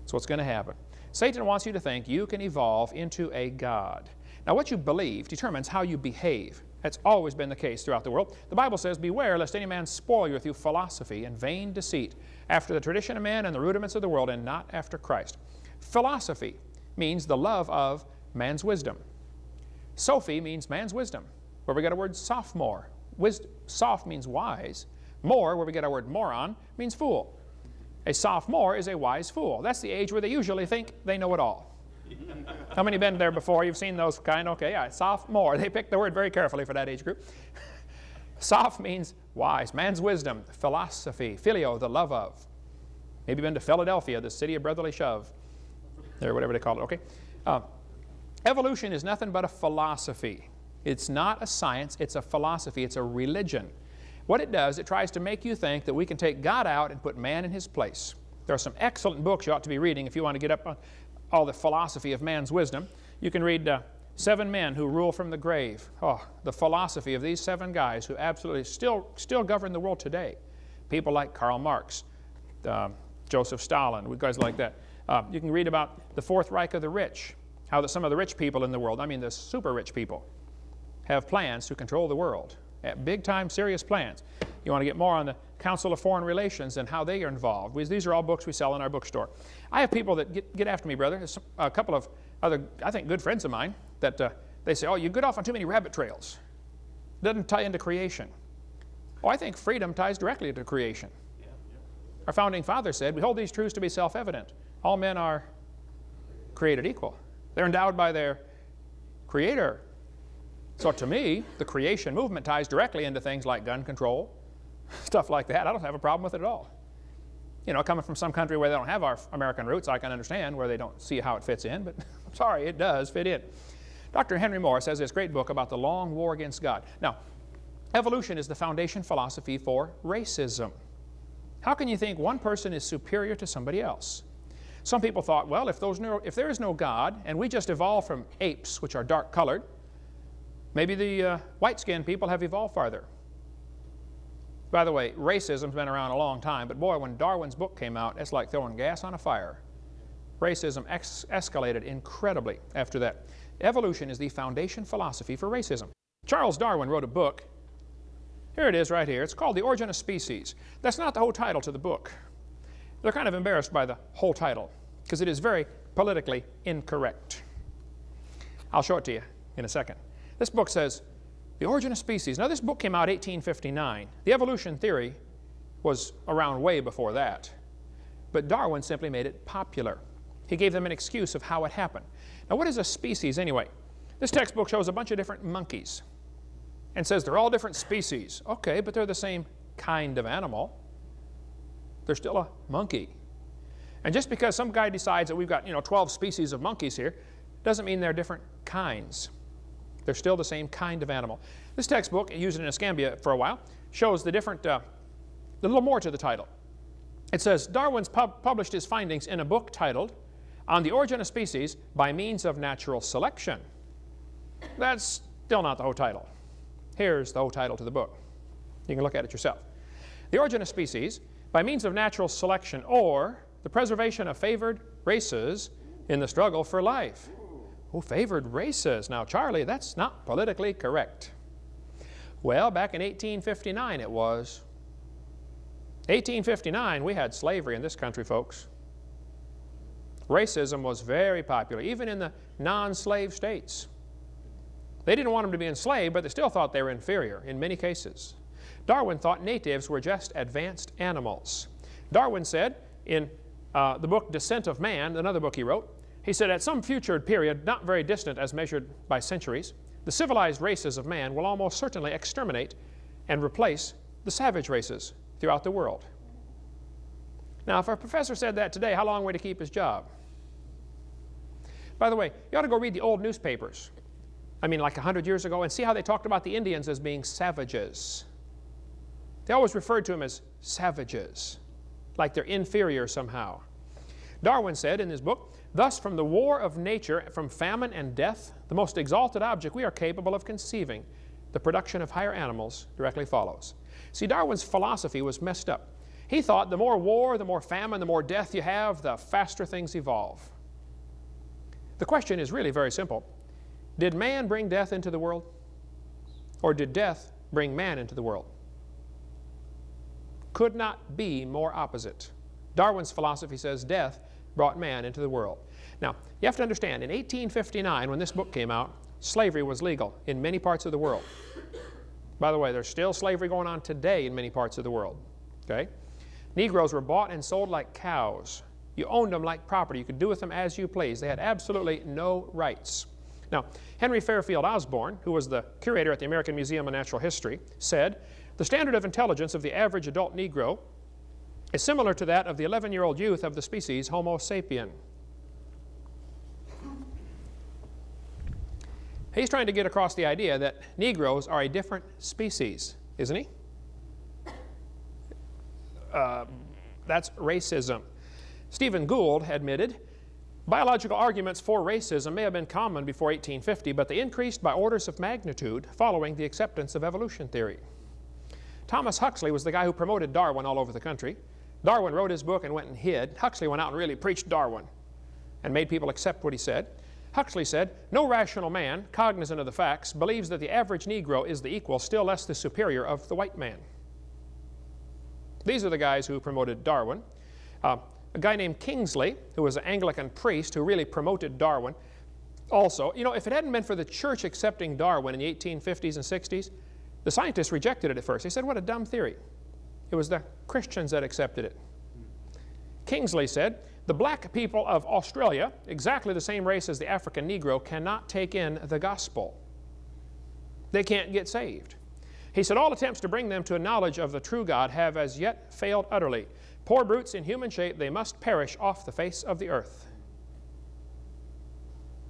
That's what's going to happen. Satan wants you to think you can evolve into a God. Now, what you believe determines how you behave. That's always been the case throughout the world. The Bible says, Beware lest any man spoil you through philosophy and vain deceit, after the tradition of men and the rudiments of the world, and not after Christ. Philosophy means the love of man's wisdom. Sophie means man's wisdom, where we get our word sophomore. Wisdom, soph means wise. More, where we get our word moron, means fool. A sophomore is a wise fool. That's the age where they usually think they know it all. <laughs> How many been there before? You've seen those kind? Okay, yeah, sophomore. They picked the word very carefully for that age group. <laughs> Soph means wise, man's wisdom, philosophy, filio, the love of. Maybe been to Philadelphia, the city of brotherly shove, or whatever they call it, okay? Uh, Evolution is nothing but a philosophy. It's not a science, it's a philosophy, it's a religion. What it does, it tries to make you think that we can take God out and put man in his place. There are some excellent books you ought to be reading if you want to get up on all the philosophy of man's wisdom. You can read uh, Seven Men Who Rule from the Grave. Oh, the philosophy of these seven guys who absolutely still, still govern the world today. People like Karl Marx, um, Joseph Stalin, guys like that. Uh, you can read about the Fourth Reich of the rich, how that some of the rich people in the world, I mean the super rich people, have plans to control the world. Big time, serious plans. You want to get more on the Council of Foreign Relations and how they are involved. these are all books we sell in our bookstore. I have people that get, get after me, brother. There's a couple of other, I think, good friends of mine that uh, they say, oh, you get off on too many rabbit trails. Doesn't tie into creation. Oh, I think freedom ties directly to creation. Our founding father said, we hold these truths to be self-evident. All men are created equal. They're endowed by their creator. So to me, the creation movement ties directly into things like gun control, <laughs> stuff like that. I don't have a problem with it at all. You know, coming from some country where they don't have our American roots, I can understand where they don't see how it fits in, but <laughs> I'm sorry, it does fit in. Dr. Henry Morris has this great book about the long war against God. Now, evolution is the foundation philosophy for racism. How can you think one person is superior to somebody else? Some people thought, well, if, if there is no God and we just evolved from apes, which are dark colored, maybe the uh, white-skinned people have evolved farther. By the way, racism's been around a long time, but boy, when Darwin's book came out, it's like throwing gas on a fire. Racism escalated incredibly after that. Evolution is the foundation philosophy for racism. Charles Darwin wrote a book. Here it is right here. It's called The Origin of Species. That's not the whole title to the book. They're kind of embarrassed by the whole title because it is very politically incorrect. I'll show it to you in a second. This book says, The Origin of Species. Now, this book came out 1859. The evolution theory was around way before that. But Darwin simply made it popular. He gave them an excuse of how it happened. Now, what is a species anyway? This textbook shows a bunch of different monkeys and says they're all different species. Okay, but they're the same kind of animal. They're still a monkey. And just because some guy decides that we've got, you know, 12 species of monkeys here, doesn't mean they're different kinds. They're still the same kind of animal. This textbook, used in Escambia for a while, shows the different, uh, a little more to the title. It says, Darwin's pub published his findings in a book titled On the Origin of Species by Means of Natural Selection. That's still not the whole title. Here's the whole title to the book. You can look at it yourself. The Origin of Species by means of natural selection or the preservation of favored races in the struggle for life. Oh, favored races. Now, Charlie, that's not politically correct. Well, back in 1859 it was. 1859, we had slavery in this country, folks. Racism was very popular, even in the non-slave states. They didn't want them to be enslaved, but they still thought they were inferior in many cases. Darwin thought natives were just advanced animals. Darwin said in uh, the book Descent of Man, another book he wrote, he said, at some future period, not very distant as measured by centuries, the civilized races of man will almost certainly exterminate and replace the savage races throughout the world. Now, if a professor said that today, how long would he keep his job? By the way, you ought to go read the old newspapers. I mean, like 100 years ago, and see how they talked about the Indians as being savages. They always referred to them as savages, like they're inferior somehow. Darwin said in his book, Thus from the war of nature, from famine and death, the most exalted object we are capable of conceiving, the production of higher animals directly follows. See, Darwin's philosophy was messed up. He thought the more war, the more famine, the more death you have, the faster things evolve. The question is really very simple. Did man bring death into the world? Or did death bring man into the world? Could not be more opposite. Darwin's philosophy says death brought man into the world. Now, you have to understand, in 1859, when this book came out, slavery was legal in many parts of the world. By the way, there's still slavery going on today in many parts of the world. Okay? Negroes were bought and sold like cows. You owned them like property. You could do with them as you please. They had absolutely no rights. Now, Henry Fairfield Osborn, who was the curator at the American Museum of Natural History, said the standard of intelligence of the average adult Negro is similar to that of the 11-year-old youth of the species Homo sapien. He's trying to get across the idea that Negroes are a different species, isn't he? Uh, that's racism. Stephen Gould admitted, biological arguments for racism may have been common before 1850, but they increased by orders of magnitude following the acceptance of evolution theory. Thomas Huxley was the guy who promoted Darwin all over the country. Darwin wrote his book and went and hid. Huxley went out and really preached Darwin and made people accept what he said. Huxley said, no rational man, cognizant of the facts, believes that the average Negro is the equal, still less the superior of the white man. These are the guys who promoted Darwin. Uh, a guy named Kingsley, who was an Anglican priest who really promoted Darwin, also, you know, if it hadn't been for the church accepting Darwin in the 1850s and 60s, the scientists rejected it at first. They said, what a dumb theory. It was the Christians that accepted it. Kingsley said, the black people of Australia, exactly the same race as the African Negro, cannot take in the gospel. They can't get saved. He said, all attempts to bring them to a knowledge of the true God have as yet failed utterly. Poor brutes in human shape, they must perish off the face of the earth.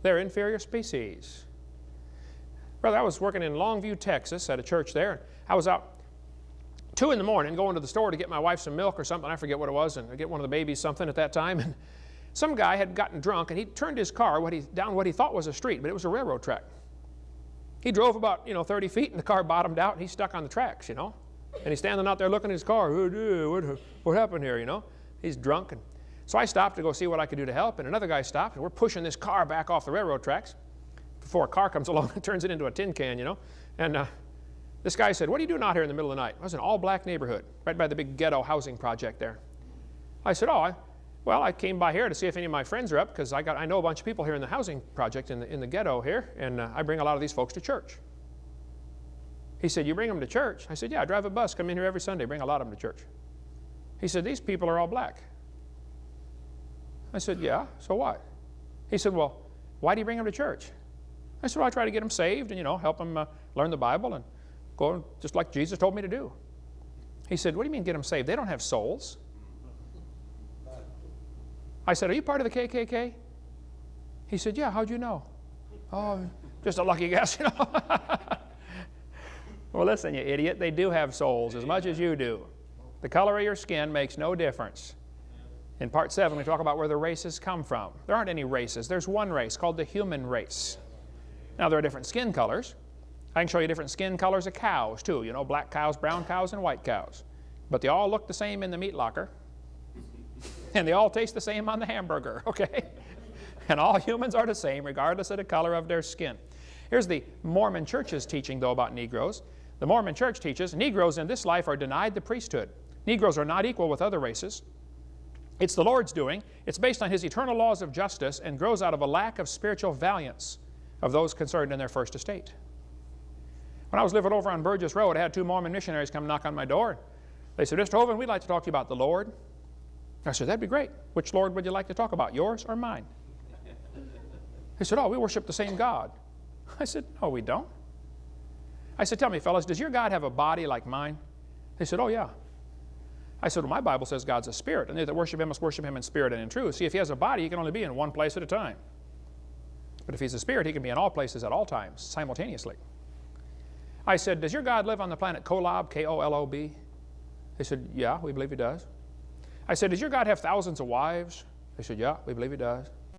They're inferior species. Brother, I was working in Longview, Texas at a church there. I was out 2 in the morning going to the store to get my wife some milk or something. I forget what it was, and I get one of the babies something at that time. <laughs> And some guy had gotten drunk, and he turned his car what he, down what he thought was a street, but it was a railroad track. He drove about, you know, 30 feet, and the car bottomed out, and he's stuck on the tracks, you know. And he's standing out there looking at his car. What, what happened here, you know? He's drunk. And so I stopped to go see what I could do to help, and another guy stopped, and we're pushing this car back off the railroad tracks. Before a car comes <laughs> along and turns it into a tin can, you know. And uh, this guy said, what are you doing out here in the middle of the night? It was an all-black neighborhood, right by the big ghetto housing project there. I said, oh, I, well, I came by here to see if any of my friends are up, because I, got, I know a bunch of people here in the housing project in the, in the ghetto here, and uh, I bring a lot of these folks to church. He said, you bring them to church? I said, yeah, I drive a bus, come in here every Sunday, bring a lot of them to church. He said, these people are all black. I said, yeah, so what? He said, well, why do you bring them to church? I said, well, I try to get them saved and, you know, help them uh, learn the Bible and go just like Jesus told me to do. He said, what do you mean get them saved? They don't have souls. I said, are you part of the KKK? He said, yeah, how'd you know? Oh, just a lucky guess, <laughs> you know. well, listen, you idiot, they do have souls as much as you do. The color of your skin makes no difference. In part 7, we talk about where the races come from. There aren't any races. There's one race called the human race. Now, there are different skin colors. I can show you different skin colors of cows, too. You know, black cows, brown cows, and white cows. But they all look the same in the meat locker. <laughs> and they all taste the same on the hamburger, <laughs> okay? and all humans are the same, regardless of the color of their skin. Here's the Mormon church's teaching, though, about Negroes. The Mormon church teaches Negroes in this life are denied the priesthood. Negroes are not equal with other races. It's the Lord's doing. It's based on His eternal laws of justice and grows out of a lack of spiritual valiance of those concerned in their first estate. When I was living over on Burgess Road, I had two Mormon missionaries come knock on my door. They said, Mr. Hovind, we'd like to talk to you about the Lord. I said, that'd be great. Which Lord would you like to talk about, yours or mine? <laughs> They said, oh, we worship the same God. <laughs> I said, no, we don't. I said, tell me, fellas, does your God have a body like mine? They said, oh, yeah. I said, well, my Bible says God's a spirit, and they that worship him must worship him in spirit and in truth. See, if he has a body, he can only be in one place at a time. But if he's a spirit, he can be in all places at all times, simultaneously. I said, does your God live on the planet Kolob, K-O-L-O-B? They said, yeah, we believe he does. I said, does your God have thousands of wives? They said, yeah, we believe he does.